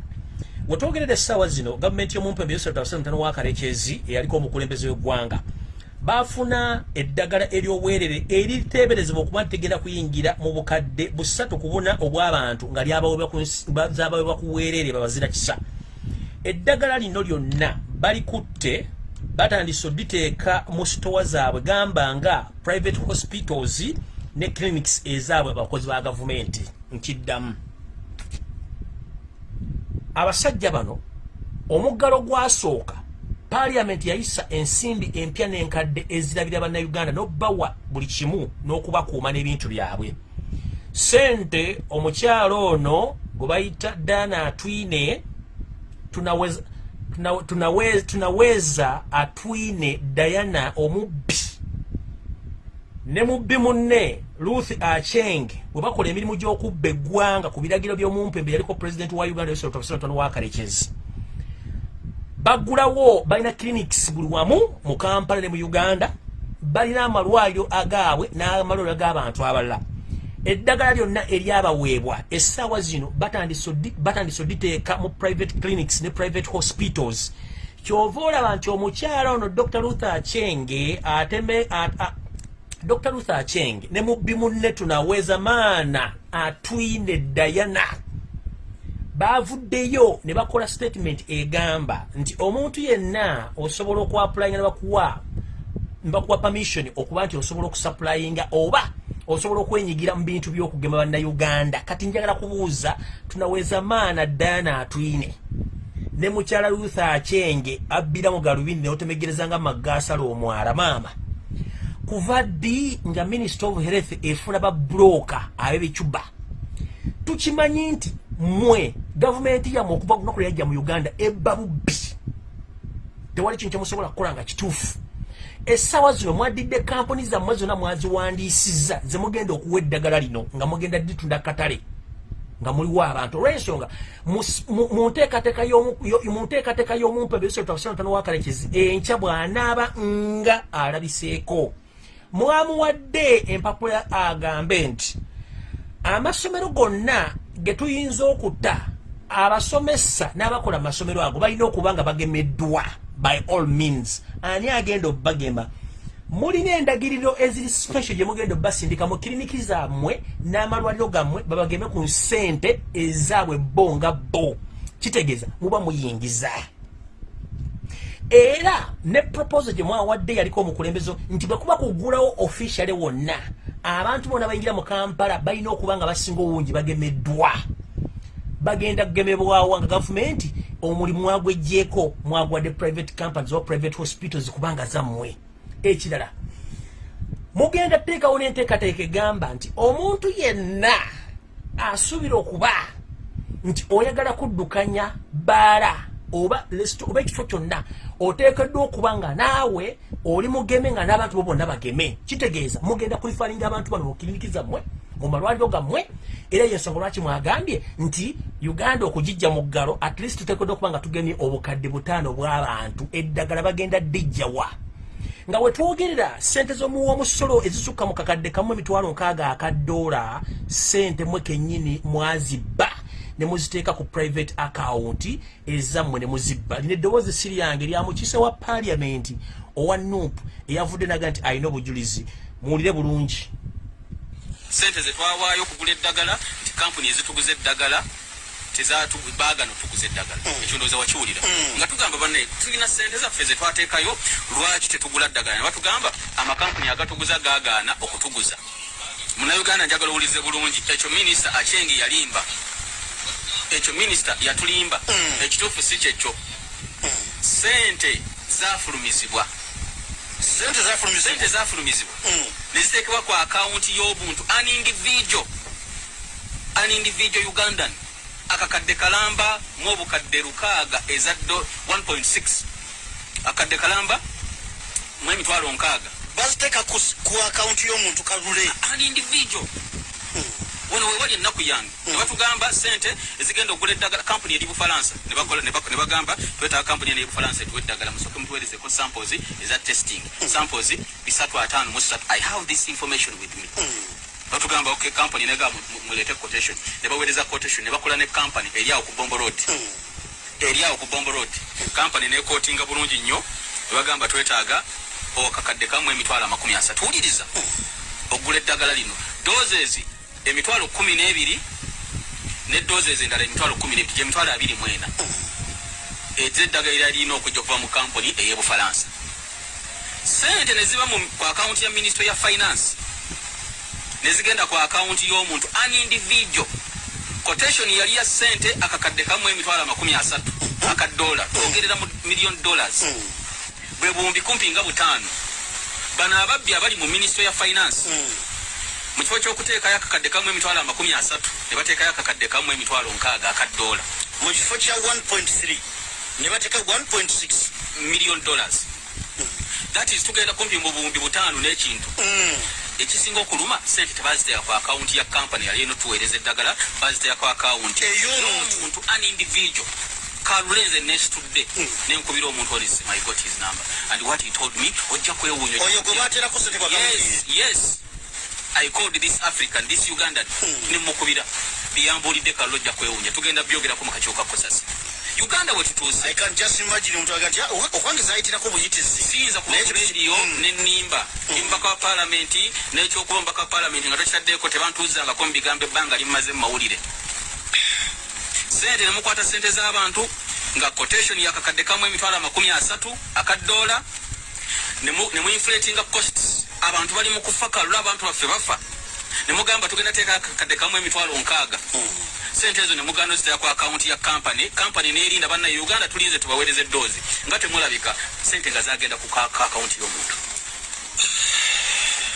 Wetwogerera essaawa zino gavumenti y'omumpembe yosatamutano wakalekezi eyaliko omukulembeze w'eggwanga bafuna eddagala ery'obwerere eriteeberezebwa okuba ntigenda kuyingira mu bukadde busatu ku buna obw'abantu nga lyabawebwa ku bwereere babazira kisa. Eddagala lino lyonna balikutte batandise oditeeka mu sitowa zaabwe. Gamba nga private hospitals ne clinics ezaabwe abakozi ba gavumenti. Nkiddamu. Abasajja bano omuggalo gwasooka paliamenti yayisa ensimbi empya n'enkadde ezirabira bannayuganda n'obbawa buli kimu n'okubakuuma n'ebintu byabwe. Sente omukyalo ono gwe bayita dana atwine tunaweza tunaweza, tunaweza atwine diana omubbi. Ne mubbi munne ruth acheng bwe bakola emirimu gy'okubba eggwanga ku biragiro by'omumpembe yaliko pulezidenti wa uganda wakalekezi baggulawo balina clinics buli wamu mu kampala ne mu uganda balina amalwaliro agaabwe n'amalwaliro ag'abantu abalala eddagala lyonna eryabaweebwa essaawa zino batandise oditeeka mu private clinics ne private hospitals. Kyova olaba nti omukyala ono dr luther achenge dr luther acheng ne mubbi munne tunaweza maana atwine dayana bavuddeyo ne bakola statement egamba nti omuntu yenna osobola okuapulayinga ne bakuwa bakuwa permission okuba nti osobola okusupplyinga oba osobola okwenyigira mu bintu by'okugema bannayuganda. Kati njagala kubuuza tunaweza maana dayana atwine ne mukyala luther achenge abbira mu galubindi neotemegereza nga magaasala omwala maama. Kuva ddi nga minister of health efuna babroka abebecuba tukimanyi nti mmwe gavumenti yammwe okuva kunaku lyajja mu uganda ebba bubbi. Tewali kintu kyemusobola kukola nga kituufu essaawa zino mwadidde kampuni zammwe zonna mwaziwandiisiza zemugenda okuwa eddagala lino nga mugenda ditunda katale nga muliwo abantu. Olwensonga munteekateeka y'omumpe besotawakalekezi enkya bw'anaaba nga alabiseeko. Mwamuwadde empapula agambe nti amasomero gonna ge tuyinza okutta abasomesa n'abakola amasomero ago balina okuba nga bagemeddwa by all means. Ani agenda obagema? Mulina endagiriro eziri special gye mugenda obasindika mu kiriniki zammwe n'amalwaliro gammwe babageme ku ssente ezaabwe bo nga bo. Kitegeeza muba muyingiza. Era ne proposal gye mwawadde yaliko omukulembezo nti bwe kuba kugulawo officiale wonna abantu bonna bayingira mu kampala balina okuba nga basinga obungi bagemeddwa bagenda kugemebwawa nga gavumenti omulimu mwagwejjeeko mwagwadde private companies oba private hospitals kubanga zammwe. Ekirala mugenda teekawo n'enteekateeka egamba nti omuntu yenna asuubira okuba nti oyagala kuddukanya baala oba oba ekifo kyonna oteekeddwa okuba nga naawe oli mugeme nga n'abantu bo bonna bageme. Kitegeeza mugenda kulifalinga abantu bano mukiriniki zammwe mu malwaliro gammwe? Era yensonga lwaki mwagambye nti uganda okugijja mu ggalo at least tuteekeddwa okuba nga tugemye obukadde butaano bw'abantu. Eddagala bagenda ddijjawa nga wetwogerera sente z'omuwomusolo ezisukka mu kakadde kamu emitwalo nkaaga akadoola sente mwe kennyini mwazibba ne muziteeka ku private account ezammwe ne muzibba lina eddoboozi siri yange lya mukiise wa paliamenti owa nup eyavudde naga nti alina obujulizi. Muwulire bulungi. Sente zetwawaayo okugula eddagala nti kampuni ezituguza eddagala tezatubagano tuguza eddagala. Mm. ekyo ndowooza wakiwulira. Mm. nga tugamba banne tulina sente zaffe zetwateekayo lwaki tetugula ddagala ne batugamba amakampuni agatuguza gagaana okutuguza. Munauganda njagala owulize bulungi ekyo minisita achengi yalimba ekyo minisita yatulimba. Mm. ekituufu si kyekyo. Sente zafulumizibwa. Sente zafulumizibwa? Neziteekebwa ku akawunti y'obuntu. An individual an individual ugandan. Akakadde kalamba mwobukadde lukaaga ezaddo 1.6 akadde kalamba mwemitwalo nkaaga. Baziteeka ku akawunti y'omuntu kalule. An individual wano wewali ennaku yange. Nebatugamba sente ezigenda okugula eddagala kampuni eri bufalansa nebagamba twetaaga kampuni eno ebufalansa etuwa eddagala musooke mutuwerezeko samples eza testing. Samples bisatu ataano musatu i have this information with me. Batugamba ok kampani nega mulete quotation. Nebawereza quotation nebakola ne kampani eriawo ku bombo road. Eriawo ku bombo road. Kampani nekotinga bulungi nnyo nebagamba twetaaga okakadde kamu emitwalo amakumi asatu. Wuliriza okugula eddagala lino. Doses emitwalo kumi n'ebiri ne doses endala emitwalo kumi n'ebiri gyemitwalo abiri mwena ezeddagala era lirina okujja okuva mu kampani ey'ebufalansa sente neziba ku akawunti ya ministry ya finance. Nezigenda ku akawunti y'omuntu an individual. Quotation yali ya sente akakadde kamu emitwalo amakumi asatu akadola twogerera mu million dollars. Bwe buwumbi kumpi nga butaano. Bano ababbi abali mu ministry ya finance mu kifo ky'okuteekayo akakadde kamu emitwalo amakumi asatu. Ne bateekayo akakadde kamu emitwalo nkaaga akadola mu kifo kya 1.3 ne bateeka 1.6 million dollars. That is tugenda kumpi mu buwumbi butaano n'ekintu. Ekisinga okuluma sente tebaziteeka ku akawunti ya kampani yali eno tuweereza eddagala baziteeka ku akawunti ey'omuntu. An individual. Kalulenze nesitudde nenkubira omuntu oli my got his number? And what he told me ojja kwewuunya. Oyo gwe bateerako sente yes i called this african this ugandan. Nemukubira biyambulidde kallo ojja kwewuunya tugenda byogerako mu kakiiko ka kosasi uganda wetutuuse i can just imagine omuntu aga nti "Ah, zayitirako buyitizi. Siyinza kuba Naye ku kitu- rediyo Mm. nenimba omubaka wa paalamenti nekyokuba omubaka wa paalamenti nga tokitaddeko tebantuuzangako mu bigambo ebbanga limumaze mu mawulire. Sente nemukwata sente z'abantu nga quotation yakakadde kamu emitwalo amakumi asatu akadoola nemuinflatinga costs abantu bali mu kufa kalula abantu baffe bafa. Nemugamba tugenda teeka akakadde kamu emitwalo nkaaga. Sente ezo nemuganda ozitera ku akawunti ya kampani kampani nerinda banna uganda tulinze tubaweereza eddoozi. Nga temulabika sente nga zagenda ku ka- ka akawunti y'omuntu.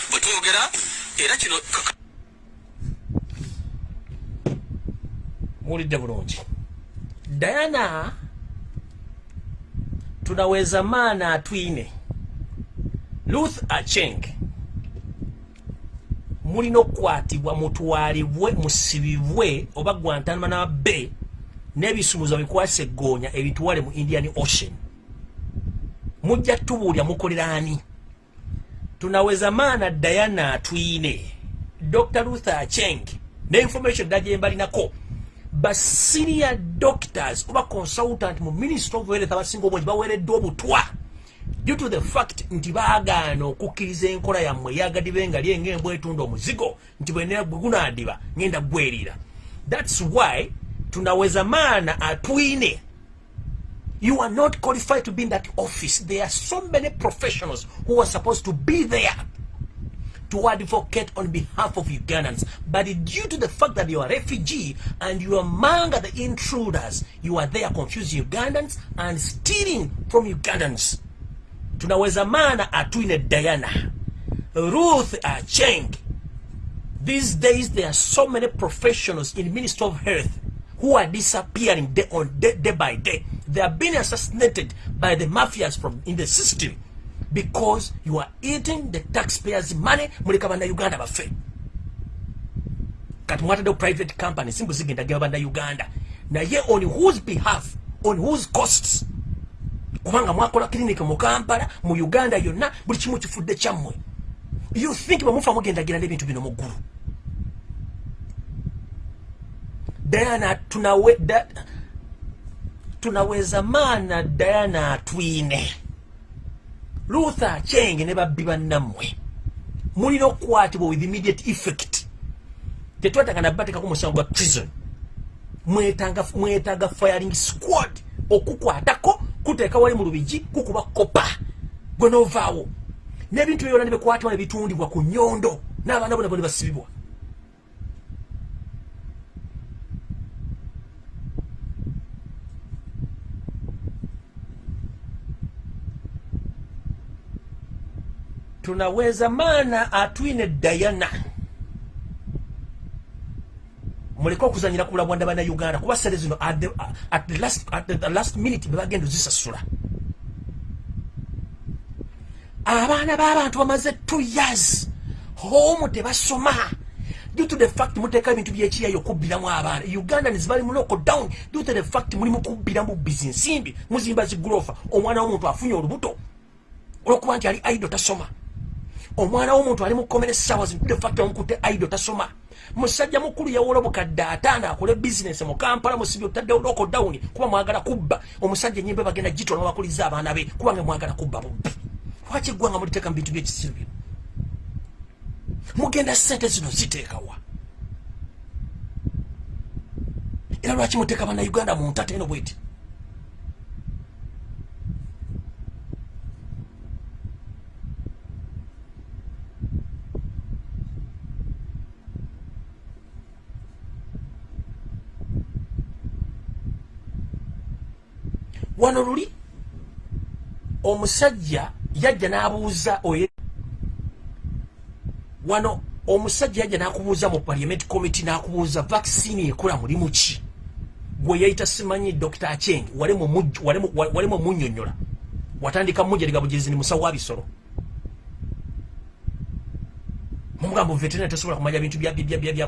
Bwe twogera era kino muwulidde bulungi. Diana tunaweza maana atwine ruth acheng mulina okukwatibwa mutwalibwe musibibwe oba guantanama bay n'ebisumuzo bikwasa eggoonya ebitwale mu indian ocean. Mujja tubuulya mukolera ani? Tunaweza maana diana atwine dr ruth acheng ne information ddala gye mbalinako. Basiria doctors oba consultant mu ministry of health abasinga obungi baweereddwa obutwa due to the fact nti baagaana okukkiriza enkola yammwe eyagadibe nga lyenga embwa etunda omuzigo nti bwe gunaadiba ngenda gwerira thats why tunaweza maana atwine you are not qualified to be in that office there are so many professionals who are supposed to be there to advocate on behalf of Ugandans. But due to the fact that you are a refugee and you are among the intruders, you are there confusing Ugandans and stealing from Ugandans. Tunaweza maana atwine Diana, Ruth Acheng. These days there are so many professionals in Ministry of Health who are disappearing day on day, day by day. They are being assassinated by the mafias from in the system because you are eating the taxpayers money muleka bannayuganda baffe kati mwataddewo private company simbu zigenda geba bannayuganda naye on whose behalf on whose costs kubanga mwakola clinic mu kampala mu uganda yonna buli kimu kifudde kyammwe. You think bwemufa mugendagenda n'ebintu bino mu ggulu? Diana tunawe, da, tunaweza maana diana atwine. Luther achenge ne babbi bannammwe. Mulina okukwatibwa with immediate effect. Tetwetaaga nabateekako musango gwa prison mwetaaga firing squad okukwatako kuteeka wali mu lubigi kukuba kopa gwe novaawo. N'ebintu byona ne bikwatibwa ne bitundibwa ku nyondo n'abaana bona bone basibibwa. Tunaweza maana atwine diana muleke okuzanyira ku bulabwanda bannayuganda kuba sere zino at the, at the last, at the last minute bebagenda ozisasula abaana b'abantu bamaze two years homu tebasoma. Due to the fact muteeka ebintu byekiyayo okubbiramu abaana. Uganda nizibali mu local down due to the fact mulimu kubbiramu bizinsimbi muzimba zigurofa omwana w'omuntu afunye olubuto olwokuba nti ali aido tasoma. Omwana w'omuntu ali mukomere essaawa zino the fact omukutte aido tasoma musajja mukulu yawola obukadde ataano akole bizinesi mu kampala musibi otaddewo loko down kuba mwagala kubba. Omusajja enyimba bagenda gitola bakuliza abaana be kubanga mwagala kubba bubbi. Lwaki eggwanga muliteeka mu bintu byekisiru bino? Mugenda sente zino ziteekawa era lwaki muteeka bannayuganda mu ntata eno bweti wano luli omusajja yajja n'abuuza oye wano omusajja yajja n'akubuuza mu parliament committee n'akubuuza vaccine ekola mulimu ki? Gwe yayita simanyi dr acheng walimu omunnyonnyola watandika mujeriga bugirizi ni musawo wa bisolo. Mumugambo veterina tasobola kumanya bintu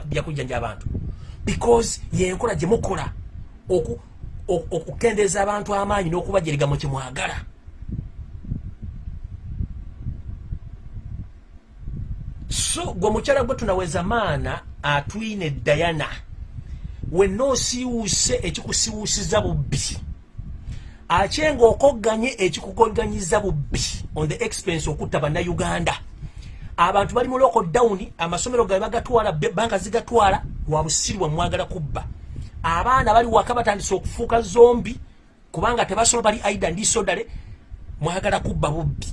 byakujjanja abantu. Because yenkola gye mukola okukendeeza abantu amaanyi n'okubajeriga mu kimwagala. So gwe mukyala gwe tunaweza maana atwine diana. Wenna osiiwuuse ekikusiiwuusiza bubbi. Akyenga okogganye ekikugoganyiza bubbi. On the expense okutta bannayuganda. Abantu bali mu lockdown amasomero gabe bagatwala banka zigatwala lwa busirwa mwagala kubba abaana bali waka batandise okufuuka zombi kubanga tebasobola bali aida ndi sodale mwagala kubba bubbi.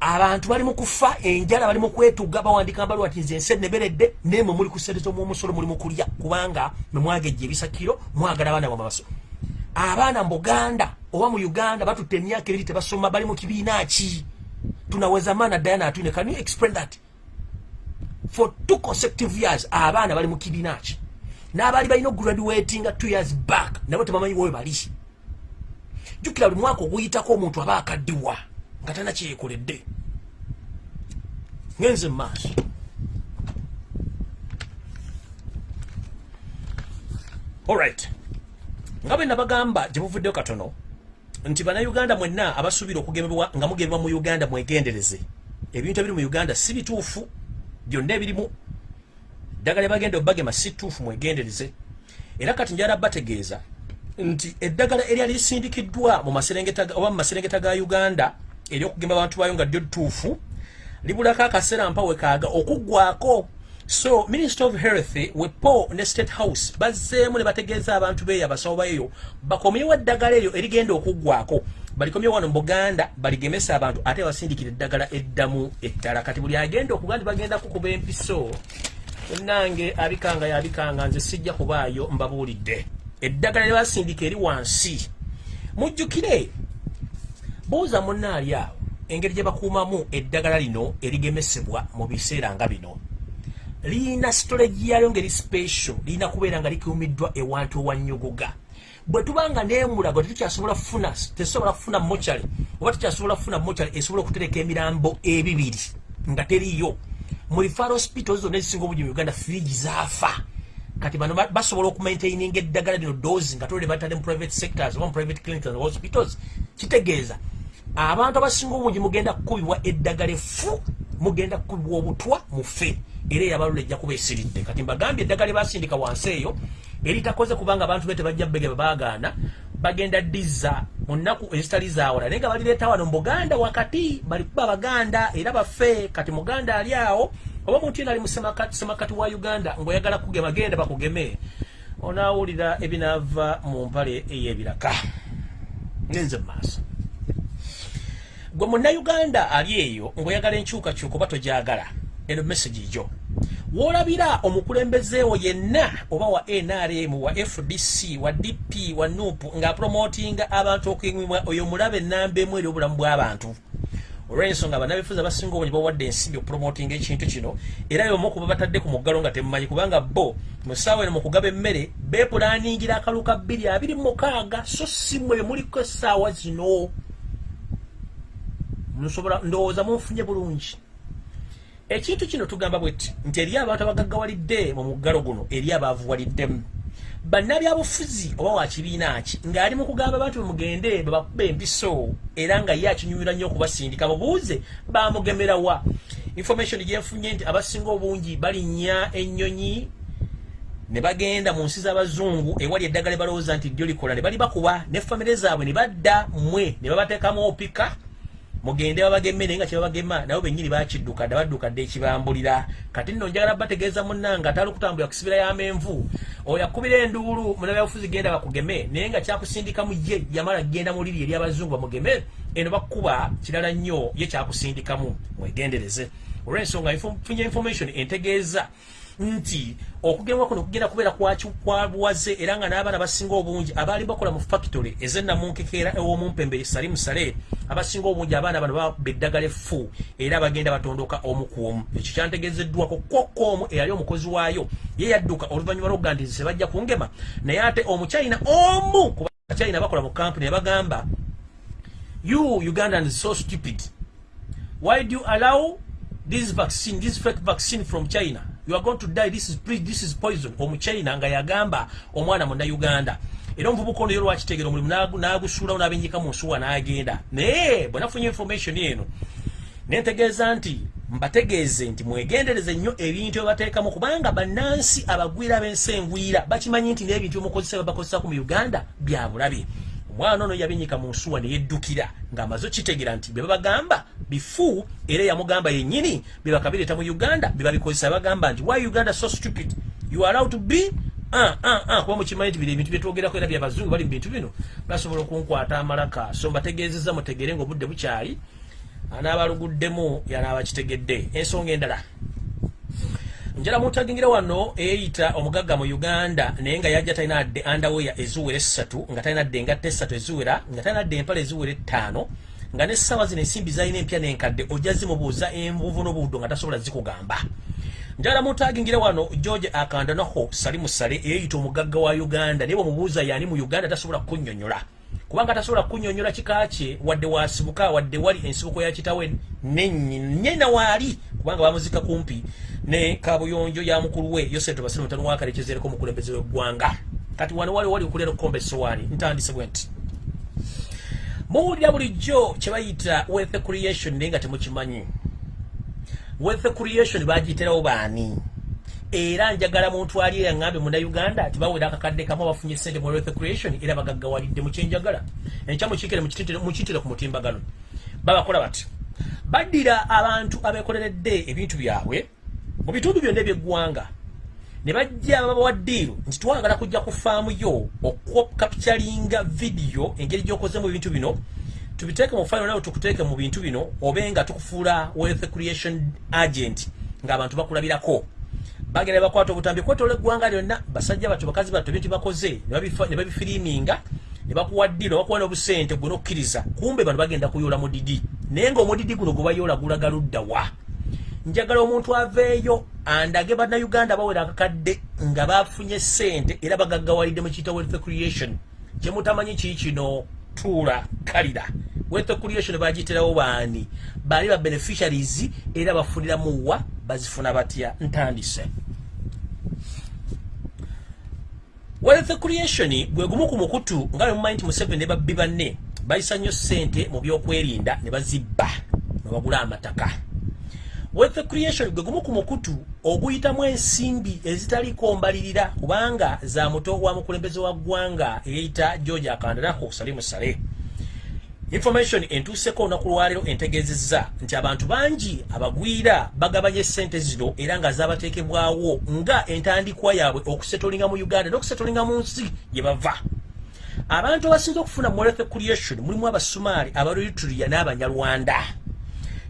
Abantu bali mu kufa enjala bali mu kwetuga bawandika mbali wati nze ensi eneberedde nemwe muli kusereza omwomusolo muli mu kulya. Kubanga memwagejja ebisakiro mwagala abaana bamabaso abaana mu buganda oba mu uganda batutte emyaka ebiri tebasoma bali mu kibiina ki? Tunaweza maana diana atwine can you explain that? For two consecutive years abaana bali mu kibiina ki n'abaali balina ograduatinga two years back nabo tebamanyi wowe bali. Jjukira buli mwaka oguyitako omuntu aba akaddiwa nga tana kyeyekoledde ngenze mu maaso. Alright nga bwe nabagamba gye buvuddeyo katono nti bannayuganda mwenna abasuubira okugemebwa nga mugemebwa mu uganda mwegendereze. Ebintu ebiri mu uganda si bituufu byonna ebirimu eddagala lyebagenda obagema si ttuufu mwegendereze. Era kati njala bategeeza nti eddagala eryali lisindikiddwa mu maserengeta oba mu maserengeta ga uganda eryokugema abantu bayo nga ddyo ttuufu libulako akaseera mpa wekaaga okuggwako so minister of health wepo ne state house bazzeemu ne bategeeza abantu beeyo abasawo baeyo bakomyewo eddagala eryo erigenda okuggwako balikomyewo wano mu buganda baligemesa abantu ate basindikira eddagala eddamu ettala. Kati buli agenda okuga nti bagenda kukuba empiso nange abikanga yabikanga nze sijja kubaayo mbabuulidde. Eddagala lye basindika eri wansi. Mujjukire. Buuza munnaali awo engeri gye bakuumamu eddagala lino erigemesebwa mu biseera nga bino. Liina sitolegi yalyo ngeri special liina kubeera nga likuumiddwa ewantu ewannyogoga bwe tuba nga neemulago tetukyasobola kufuna tesobola kufuna mochale oba tukyasobola kufuna mochale esobola okutereka emirambo ebibiri nga teriyo mu rifaro hospitals zonna ezisinga obungi mu uganda firigi zaafa. Kati bano ba- basobola okumaintaininga eddagala lino dozi nga tolere batadde mu private sectors oba mu private clinics and hospitals kitegeeza. Abantu abasinga obungi mugenda kukubibwa eddagala efu mugenda kukubibwa obutwa mufe era eyabalula ejja kuba esiridde. Kati mbagambye eddagala lyebasindika wansi eyo eritakoze kubanga abantu be tebajja bege babagaana bagenda ddiza mu nnaku ezitali zawala naye nga balireeta wano mu buganda wakati bali kuba abaganda era baffe kati muganda ali awo oba omuntu yena ali mu semakati semakati wa uganda ngaoyagala kugema genda bakugeme. Onaawulira ebinaava mu mpale ey'ebiraka. Ngenze mu maaso. Gwe munnayuganda ali eyo ng'oyagala enkyukakyuka oba tojagala eno message gyo. Woolabira omukulembezeewo yenna oba wa nrm wa fdc wa dp wa nup ng'apromotinga abantu okuyimibwa oyo mulabe enamba emu eri obulamu bw'abantu olw'ensonga bannabifuzi abasinga obungi bawadde ensimbi okupromotinga ekintu kino era yomu kuba batadde ku muggalo nga temumanyi kubanga bo mu ssaawa eno mu kugaba emmere beepulaningira akalu ka bbiri abiri mu mukaaga so si mwe muliko essaawa zino. Nsobola ndowooza munfunye bulungi ekintu kino tugamba bwetti nti eri abantu abagaggawalidde mu muggalo guno eri abaavuwaliddemu. Bannabyabufuzi oba wa kibiina ki ng'ali mu kugamba abantu bemugende bebakuba empiso era nga ye akinyumira nnyo okubasindika mubuuze bamugemerawa information gyenfunye nti abasinga obungi balinnya ennyonyi ne bagenda mu nsi z'abazungu ewali eddagala balowooza nti ddyo likola ne bali bakuba ne famire zaabwe ne badda mmwe ne babateekamu opika mugende babageme naye nga kyebabagema nabo bennyini bakidduka dda badduka dde ekibambulira. Kati nno njagala bategeeza munnanga atali okutambulira ku sibira y'amenvu oyo akubira enduulu munabyabufuzi genda bakugeme naye nga kyakusindikamu ye yamala genda mu liri eri abazungu bamugeme eno bakuba kirala nnyo ye kyakusindikamu. Mwegendereze. Olw'ensonga funye information entegeeza nti okugemwa kuno kugenda kubeera kwabuwaze era nga n'abaana basinga obungi abaali bakola mu factory ezennamunkekeera ew'omumpembe salimu sale abasinga obungi abaana bano bakuba eddagala effu era bagenda batondoka omu ku omu. Ekyo kyantegeezeddwako kwokka omu eyali omukozi waayo. Ye yadduka oluvannyuma lw'okuga nti nze bajja kungema naye ate omuchina omu kuba abachina bakola mu kampuni ne bagamba you ugandans so stupid. Why do you allow this vaccine this fake vaccine from china you are going to die. This is this is poison. Omuchina nga yagamba omwana munnayuganda era omuvubuka ono yo lwakitegeera omulimu n'agusuulawo n'abenjika mu nsuwa n'agenda. Naye bwe nafunye information eno nentegeeza nti mbategeeze nti mwegendereze nnyo ebintu byebateekamu kubanga bannansi abagwira b'ensi engwira bakimanyi nti n'ebintu byemukozesa byebakozesako mu uganda bya bulabe omwana ono yabinyika mu nsuwa neyeddukira ng'amaze okitegeera nti bye babagamba bifu era yamugamba yennyini bye bakabireeta mu uganda bye babikozesa bagamba nti why uganda so stupid? You are allowed to be Ah, ah, ah, kuba mukimanyi nti bino ebintu byetwogerako era byabazungu bali mu bintu bino. Basobola okunkwata amalaka so mbategeezezza mutegere ngaobudde bukyali anaabaluguddemu yanaabakitegedde ensonga endala njala mutagingira wano eyeyita omugagga mu uganda naye nga yajja talina adde andaweya eziwera essatu nga talina adde engatta essatu eziwera nga talina adde empala eziwera ettaano nga nessaawa zino ensimbi zalina empya n'enkadde ojja zimubuuza envuvu n'obuddo nga tasobola zikugamba. Njala mutagingira wano george akandanaho sali musale eyeyita omugagga wa uganda naye bwemubuuza yani mu uganda tasobola kunnyonnyola. Kubanga tasobola kunnyonnyola kika kye wadde wasibuka wadde wali ensibuko ya kitawe nenyina waali kubanga bamuzika kumpi ne kabuyonjo ya mukulu we yoseto basire mutano wakalekezereko omukulembeze w'eggwanga kati wano wali wali okulera okukomba essowaani ntandise bwe nti. Muwulira bulijjo kye bayita wealth creation naye nga temukimanyi. Wealth creation bagiyiterawo baani? Era njagala muntu ali yaŋŋambe munnauganda nti bawera akakadde kamu abafunye sente mu wealth creation era bagaggawalidde mu kyenjagala. Enkya mukikire mukiyitire ku mutimbagano. Babakola bati baddira abantu abekoleredde ebintu byabwe mu bitundu byonna ebyeggwanga ne bajja babawa ddiiru nti twagala kujja ku faamu yo okukapitalinga vidiyo engeri gy'okozemu ebintu bino tubiteeke mu fayiro nawe tukuteeke mu bintu bino obe nga tukufuula wealth creation agent ng'abantu bakulabirako. Bagenda bakwata obutambi kwetola eggwanga lyonna basajja batyo bakazi batyo bintu bakoze ne babifiriiminga ne bakuwa ddiiro ne bakuwa n'obusente gwe n'okkiriza. Kumbe bano bagenda kuyoola mudidi naye ng'omudidi guno gwe bayoola gulaga ludda wa njagala omuntu aveeyo andage bannayuganda bawera akakadde nga bafunye sente era bagaggawalidde mu kiyita wealth creation. Kyemutamanyi kii kino? Tuula kalira. Wealth creation bagiterawo baani? Baali ba beneficiaries era bafuniramu wa? Bazifuna batya? Ntandise. Wealth creation gwe gumu ku mukutu nga bemumanyi nti museveni ne babbi banne bayisa nnyo sente mu byokwerinda ne bazibba ne bagula amataka wealth creation gwe gumu ku mukutu oguyitamu ensimbi ezitaliko mbalirira kubanga za muto wa mukulembeze wa ggwanga eyeyita george akandanaho salimu sale. Information entuuseko olunaku lwaleero entegeezezza nti abantu bangi abagwira bagabanya essente zino era nga zaabateekebwawo nga entandikwa yaabwe okusetolinga mu uganda n'okusetolinga mu nsi gye bava. Abantu abasinza okufuna mu wealth creation mulimu abasumaali abaeritria n'abanyarwanda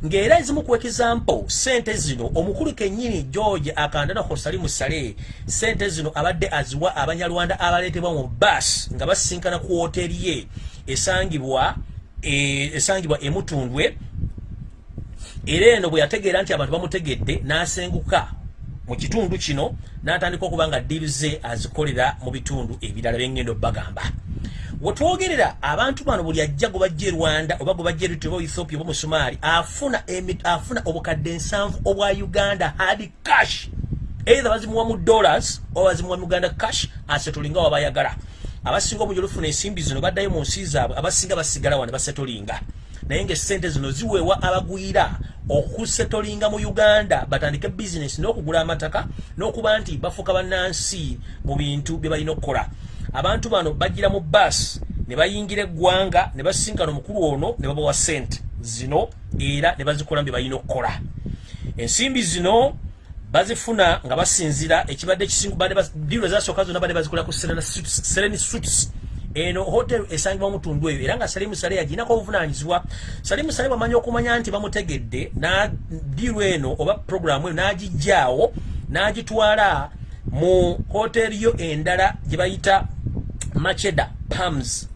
ng'era ezimu ku example sente zino omukulu kennyini george akandanaho salimu sale sente zino abadde aziwa abanyarwanda abaleetebwa mu bas nga basisinkana ku woteeri ye esangibwa e- esangibwa emutundwe. Era eno bwe yategeera nti abantu bamutegedde n'asenguka mu kitundu kino n'atandika okuba nga ddiiru ze azikolera mu bitundu ebirala byengendo bagamba wetwogerera abantu bano buli ajja gwe bajja e rwanda oba gwe bajja eritria oba ethiopia oba musumaali afuna afuna obukadde nsanvu obwa uganda hard cash. Either bazimuwa mu dollars oba bazimuwa mu uganda cash asetolinga wabayagala abasinga omungi olufuna ensimbi zino baddayo mu nsi zaabwe abasinga basigala wa ne basetolinga naye ngaesente zino ziweebwa abagwira okusetolinga mu uganda batandike bizinesi n'okugula amataka n'okuba nti bafuuka bannansi mu bintu bye balina okukola abantu bano bajjira mu basi ne bayingira eggwanga ne basinkana omukulu ono ne babawa sente zino era ne bazikola bye balina okukola. Ensimbi zino bazifuna nga basinzira ekibadde kisingudiiro ezasooka zonna badde bazikola ku sereni suits eno hotel esangibwa mutundu eyo era nga salimu sale yaginako obuvunanyizibwa salimu sale bwamanyi okumanya nti bamutegedde na diiro eno oba programu eyo n'agijjaawo n'agitwala mu hoteri yo endala gye bayita macheda pams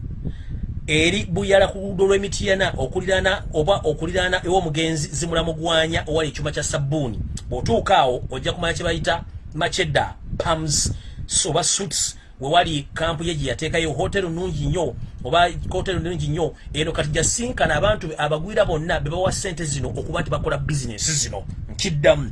eri buyala ku luguudo lw'emityana okuliraana oba okuliraana ew'omugenzi zimulamugwanya owali ekyuma kya sabbuuni. Bw'otuuka awo ojja kumanya kye bayita macheda pams oba suits wewali kampu ye gye yateekayo. Hotero nungi nnyo oba hotero nungi nnyo eno kati gyasinkana abantu abagwira bonna be bawa sente zino okuba nti bakola bizinesi zino. Nkiddamu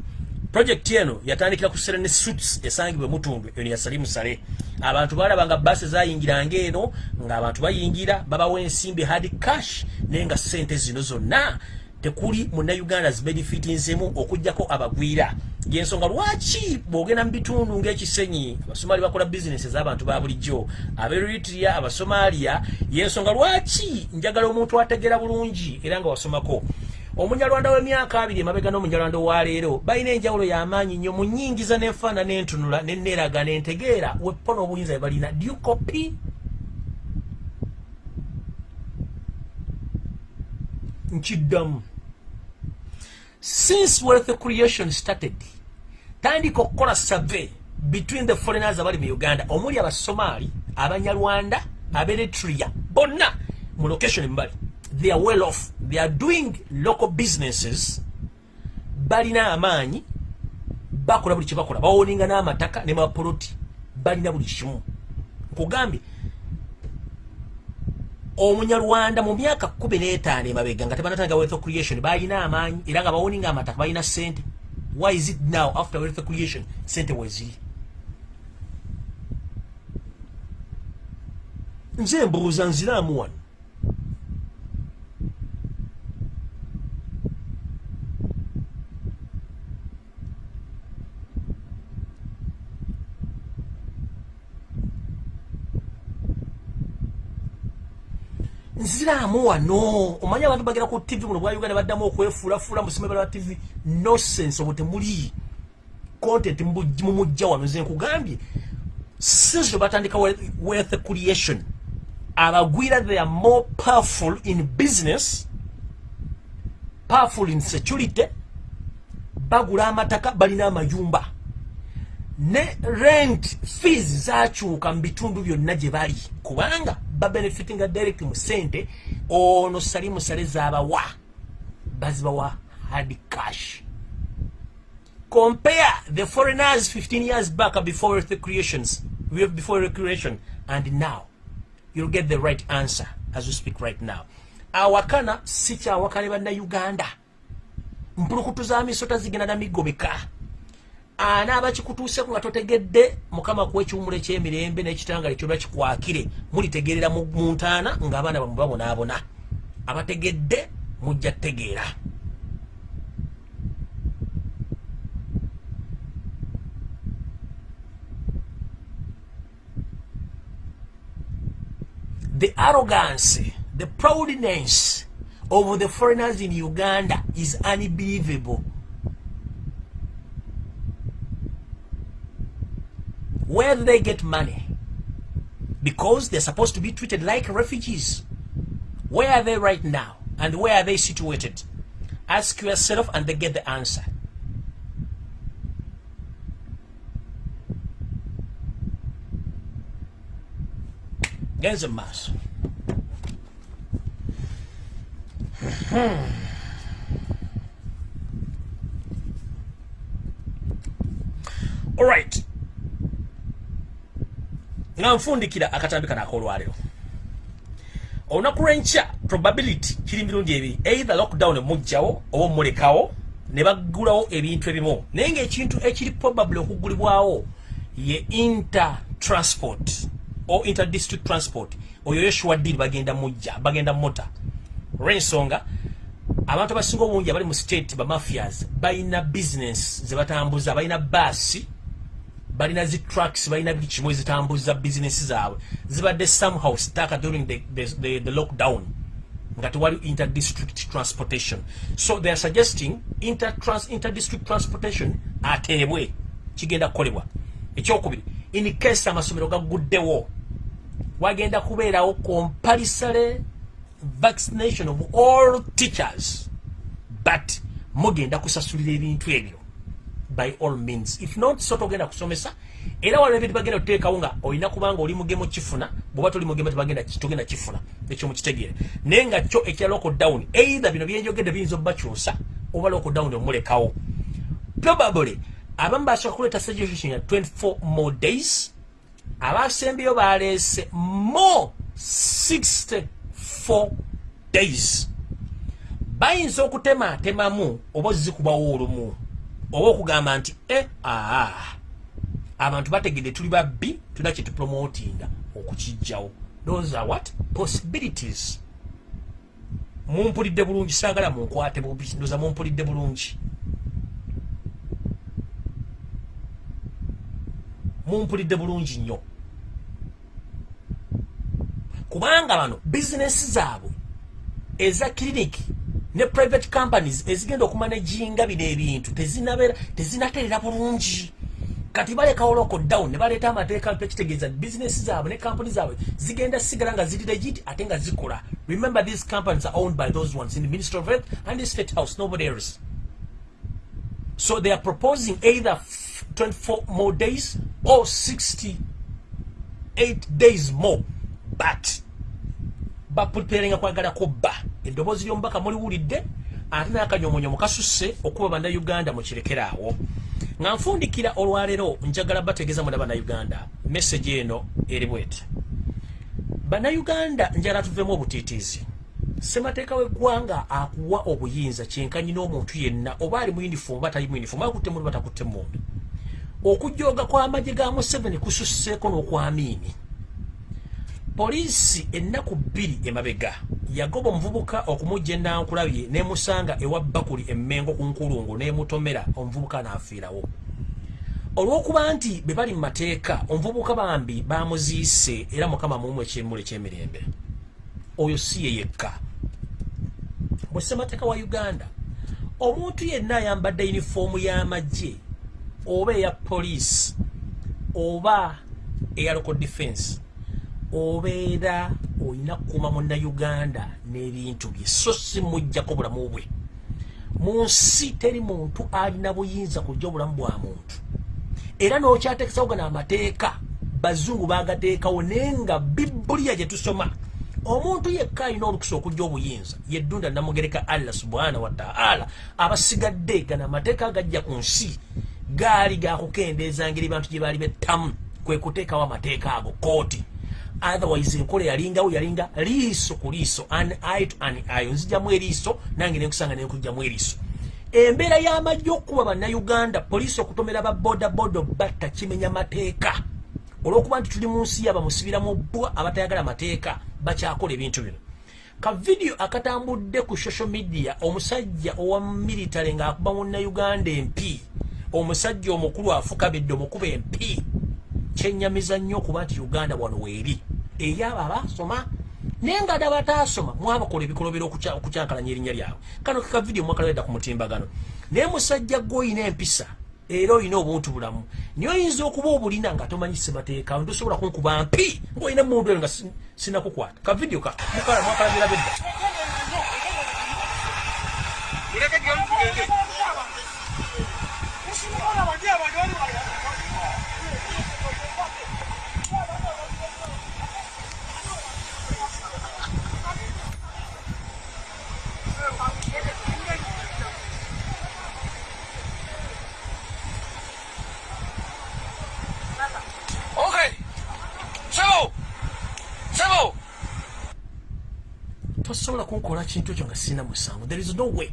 projekiti eno yatandikira ku serene suits esangibwa emutundu eno yasalimu sale. Abantu balaba nga baasi zayingiranga eno ng'abantu bayingira babawa ensimbi hard cash naye nga sente zino zonna tekuli munnayuganda zibenefitinsemu okugjako abagwira. Yensonga lwaki bwogenda mu bitundu ng'ekisenyi abasomaali bakola bizinesi ez'abantu ba bulijjo aberitria abasomaaliya yensonga lwaki njagala omuntu ategeera bulungi era nga wasomako omunyalwanda w'emyaka abiri emabega n'omunyalwanda owaleero balina enjawulo y'amaanyi nnyo mu nnyingiza n'enfaana n'entunula n'enneeraga n'entegeera. Wepo n'obuyinza bwe balina. Dukopi nkiddamu. Since wealth creation started tandika okukola survey between the foreigners abali mu uganda. Omuli abasomaali abanyarwanda aberitria bonna mu location mbali they are well off. They are doing local businesses. Balina amaanyi. Bakola buli kyebakola bawoninga n'amataka ne mapoloti balina buli kimu. Nkugambye omunyarwanda mu myaka kumi n'etaano emabega nga tebanatanga wealth creation balina amaanyi era nga bawoninga amataka balina sente why is it now after wealth creation sente weziri nze mbuuza nziraamu wano nziraamu wano. Omanyi abantu bagera ku tv muno bwa uganda baddamu okwefuulafuula musomero lwa tv nosense obwo temuli content mumujja wano. Nze nkugambye since lwe batandika wealth creation abagwira they are more powerful in business powerful in security bagula amataka balina amayumba. Ne rent fees zakyuka mu bitundu byonna gye bali. Kubanga babenefitinga direct mu sente ono sali musale zaabawa bazibawa hard cash. Compare the foreigners 15 years back before the creations before the creation and now. You'll get the right answer as we speak right now. Awakana si kyawakane bannayuganda. Mpulukutu za misota zigenda na migobeka anaaba kikutuuseko nga totegedde mukama kuwa ekiwumulo ekyemirembe n'ekitangale kyonna kikwakire mulitegeerera mu ntaana ng'abaana bamwe babonaabona. Abategedde mujja tegeera the arrogance the proudness of the foreigners in uganda is unbelievable Where do they get money? Because they're supposed to be treated like refugees. Where are they right now? And where are they situated? Ask yourself and they get the answer. Genza mass. All right. Nga nfundikira akatambi kano akolwaliro. Olunaku lwenkya probability kiri mirundi ebiri. Either lockdown emugjawo oba omulekawo ne bagulawo ebintu ebimu. Naye ngaekintu ekiri probably okugulibwawo ye intertransport o interdistrict transport. Oyo yoshua deal bagenda mujja bagenda mota olwensonga abantu abasinga obungi abali mu state bamafias balina business zebatambuza balina baasi balina zi trucks balina buli kimu ezitambuza bizinesi zaabwe. Zibadde somehow staka during the, the, the, the lockdown nga tewali interdistrict transportation. So they are suggesting interdistrict transportation ateebwe kigenda kukolebwa. Ekyokubiri in case amasomero gaguddewo wagenda kubeerawo compulsory vaccination of all teachers but mugenda kusasulira ebintu ebyo by all means. If not so togenda kusomesa era waliwo ebintu bagenda kuteekawo nga olina kubanga oli mugemo kifuna bwoba toli mugemo tebagenda togenda kifuna ekyo mukitegeere naye nga kyo ekya lockdown either bino byenjogedde biyinza obubakyusa oba lockdown omulekawo. Probably abamu basooka kuleeta suggestion ya 24 more days abasembeyo baleese more 64 days. Bayinza okutematemamu oba ozikubawo olumu oba okugamba nti e aa abantu bategedde tuli babbi tulina kyetupromotinga okukijjawo those are what? Possibilities. Mumpulidde bulungi saagala munkwate bubi ndoza mumpulidde bulungi. Mumpulidde bulungi nnyo. Kubanga bano bizinesi zaabwe eza kiriniki ne private companies ezigenda okumanaginga bino ebintu tezinaterera bulungi. Kati balekawo lockdown ne baleeta amateeka mpya kitegeeza bizinesi zaabwe ne kampuni zaabwe zigenda sigala nga ziri legit ate nga zikola remember these companies are owned by those ones in the ministry of health and the state house nobody else. So they are proposing either 24 more days or 68 days more. But bapuperenga kwagalako bba eddoboozi ly'omubaka muliwulidde ate n'akanyomonyomo kasusse okuba bannayuganda mukirekeraawo nga nfundikira olwaleero njagala bategeeza muna bannayuganda message eno eri bweti. Bannayuganda njala tuvemu obutiitiizi. Ssemateeka w'eggwanga akuwa obuyinza kyenkanyi n'omuntu yenna oba ali mu yunifoomu oba tali mu yunifoomu akutte mundu batakutte mundu okujooga kw'amagye ga museveni kususseeko n'okwamiini poliisi ennaku bbiri emabega yagoba omuvubuka okumujja enankulabye n'emusanga ewa bakuli emmengo ku nkulungu n'emutomera omuvubuka n'afiirawo. Olw'okuba nti be bali mu mateeka omuvubuka bambi bamuziise era mukama mumu ekyemula ekyemirembe. Oyo si ye yekka. Mu ssemateeka wa uganda omuntu yenna ayambadde yunifoomu y'amagye oba eya poliisi oba eya local defense obeera olina kukuuma munnayuganda n'ebintu bye so si mujjako bulamu bwe. Mu nsi teri muntu alina buyinza kujja obulamu bwa muntu. Era n'okyateekesawo gano amateeka bazungu bagateekawo naye nga bibuliya gye tusoma omuntu yekka alina olukusa okujja obuyinza yeddunda namugereka allah subhanahu wataala abasigadde gano amateeka agajja ku nsi gaali gakukendeeza ngeri bantu gye baali bettamu kwe kuteekawo amateeka ago kooti otherwise enkola yalingawo yalinga liiso ku liiso an eye to an eye nzijamu eriiso nange nenkusanga nenkujjamu eriiso. Embeera y'amajja okukuba bannayuganda poliisi okutomera babodaboda batta kimenya mateeka. Olw'okuba nti tuli mu nsi yabamusibiramu bbwa abatayagala mateeka bakyakola ebintu bino. Ka vidiyo akatambudde ku social media omusajja owa military ng'akuba munnayuganda empi omusajja omukulu afukabidde omukuba empi kyenyamiza nnyo okuba nti uganda wano weeri. Eri abo abasoma naye nga ddala bataasoma mwabakola ebikolobero okukyankalanya erinnya lyabwe. Kano keka vidiyo mwakalawedda ku mutimbagano. Naye musajja gwe oyina empisa era oyina obuntu bulamu. Naye oyinza okuba obulina nga tomanyi semateeka ntosobola kunkuba mpi ngaolina emundu eyo nga sinakukwata. Ka vidiyo Civil. tosobola kunkola kintu ekyo nga sina musango. There is no way.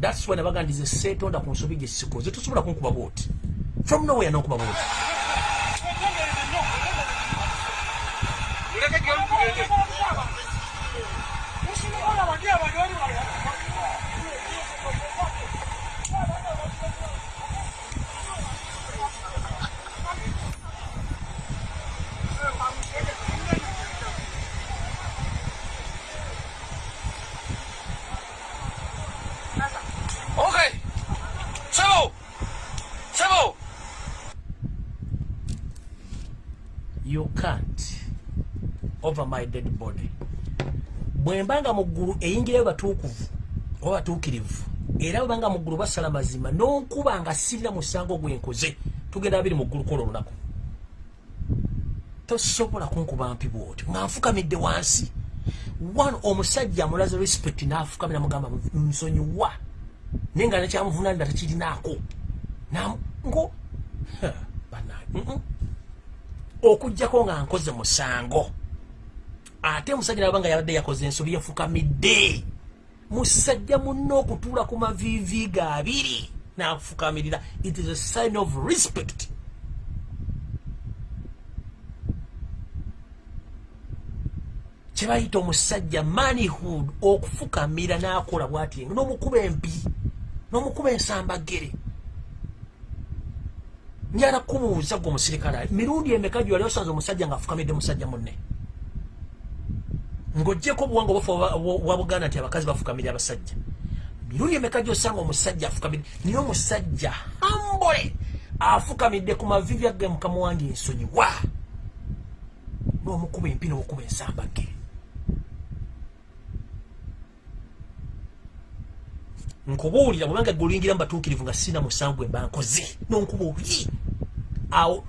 Thats why nabagandize seetonda ku nsobi gye sikoze. Tosobola kunkuba bwoti. From nowhere nonkuba bwoti over my dead body. Bwembanga mu ggulu eyingirayo batuukuvu oba batuukirivu era bwebanga mu ggulu basala mazima n'onkuba nga sirina musango gwenkoze tugenda babiri mu ggulu kola olunaku. Tosobola kunkuba mpi bwotyo nga nfukamidde wansi. One omusajja amulaze respect n'afukamira mugamba nsonyiwa naye nga nekyamuvunaanira tekirinaako Nam- ngo mm-mm. okugjako nga nkoze musango ate omusajja naba nga yabadde yakoze ensobi yafukamidde musajja munna okutuula ku maviivi ga abiri n'afukamirira it is a sign of respect. Kye bayita omusajja manhood okufukamira n'akola bwati n'omukuba empi n'omukuba ensambagere. Njala kubuuza gwe omusirikale mirundi emeka gyali osanze omusajja ngaafukamidde musajja munne ng'ogyeko obuwanga obufa wa buganda nti abakazi bafukamirya abasajja. Mirundi emeka gyosanga omusajja afukamidde? Naye omusajja hambole afukamidde ku mavivi agge mukama wange ensonyiwa n'omukuba empi n'okuba ensambage nkubuulira bwebanga gulingira mubatuukirivu nga sina musanvu gwe mba nkoze nonkuba obuyi? Awo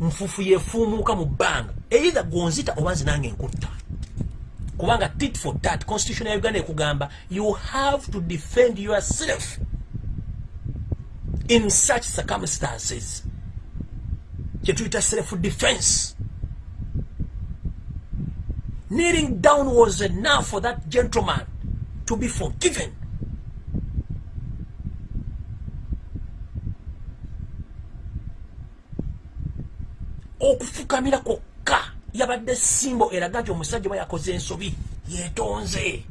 nfufu yefuumuuka mu bbanga. Eitha gonzita oba nze nange nkutta kubanga tit for tat constitution ya uganda ekugamba you have to defend yourself in such circumstances. Kyetuyita self defense kneeling down was enough for that gentleman to be forgiven. Okufukamira kwokka yabadde simbo eraga nti omusajja oba yakoze ensobi yeetonze.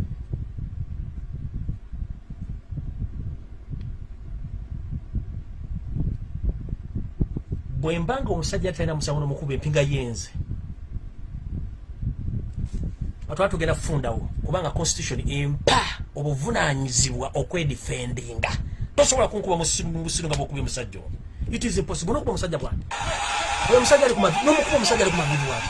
Bwe mbanga omusajja talina musango n'omukuba empinga yenze atwala tugenda kufundawo kubanga constitution empa obuvunanyizibwa okwedifendinga. Tosobola kunkuba musiru nga bwokubya omusajja ono. It is impossible. Nokuba omusajja oyo omusajja ali kumavi nomukuba omusajja ali kumavivi wati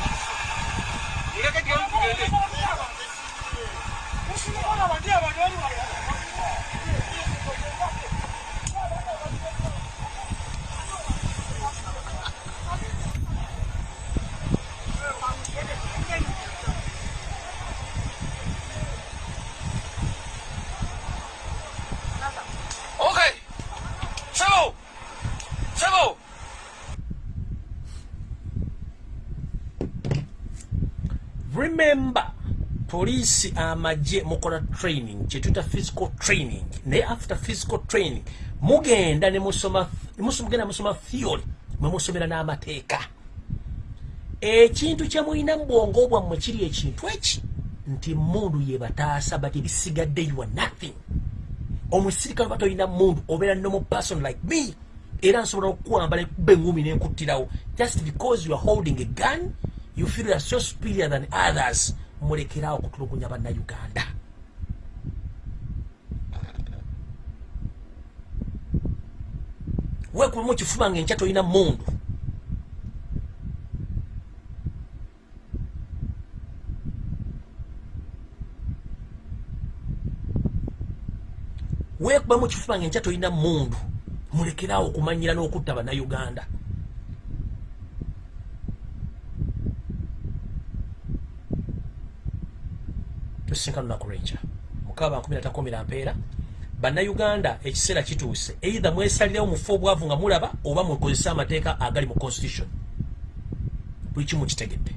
poliisi amagye mukola training. Kyetuta physical training. Naye after physical training mugenda nemusoma mugenda musoma theory mwemusomera n'amateeka. Ekintu kyemulina mu bwongo bwammwe kiri ekintu eki? Nti mundu yebataasa but ebisigadde you are nothing. Omusirikale oba tolina mundu obeera normal person like me era nsobola okukwambala ekuba engumi nenkuttirawo. Just because you are holding a gun you feel are so superior than others mulekerawo okutulugunya bannayuganda. Wekubamu kifuba nga enkya tolina mundu wekubamu kifuba nga enkya tolina mundu mulekerawo okumanyira n'okutta bannayuganda tusinkana lunaku lwenkya mukaba bankumi natakomera mpeera. Bannayuganda ekiseera kituuse. Eitha mwesalirewo mufe obwavu nga mulaba oba mukozese amateeka agali mu constitution. Buli kimu kitegedde.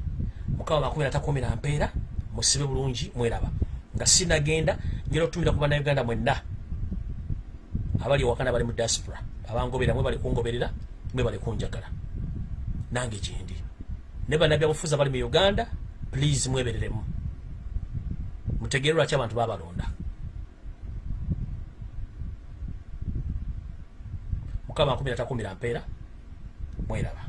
Mukaba bankumi natakomera mpeera musibe bulungi mweraba. Nga sinagenda ngera okutumira ku bannayuganda mwenna. Abali ewakana bali mu diaspora. Abangobera mwe bali kungoberera mwe bali kunjagala. Nange gyendi ne bannabyabufuzi abali mu uganda please mwebereremu mutegeere lwaki abantu babalonda mukama 1 mpeera mweraba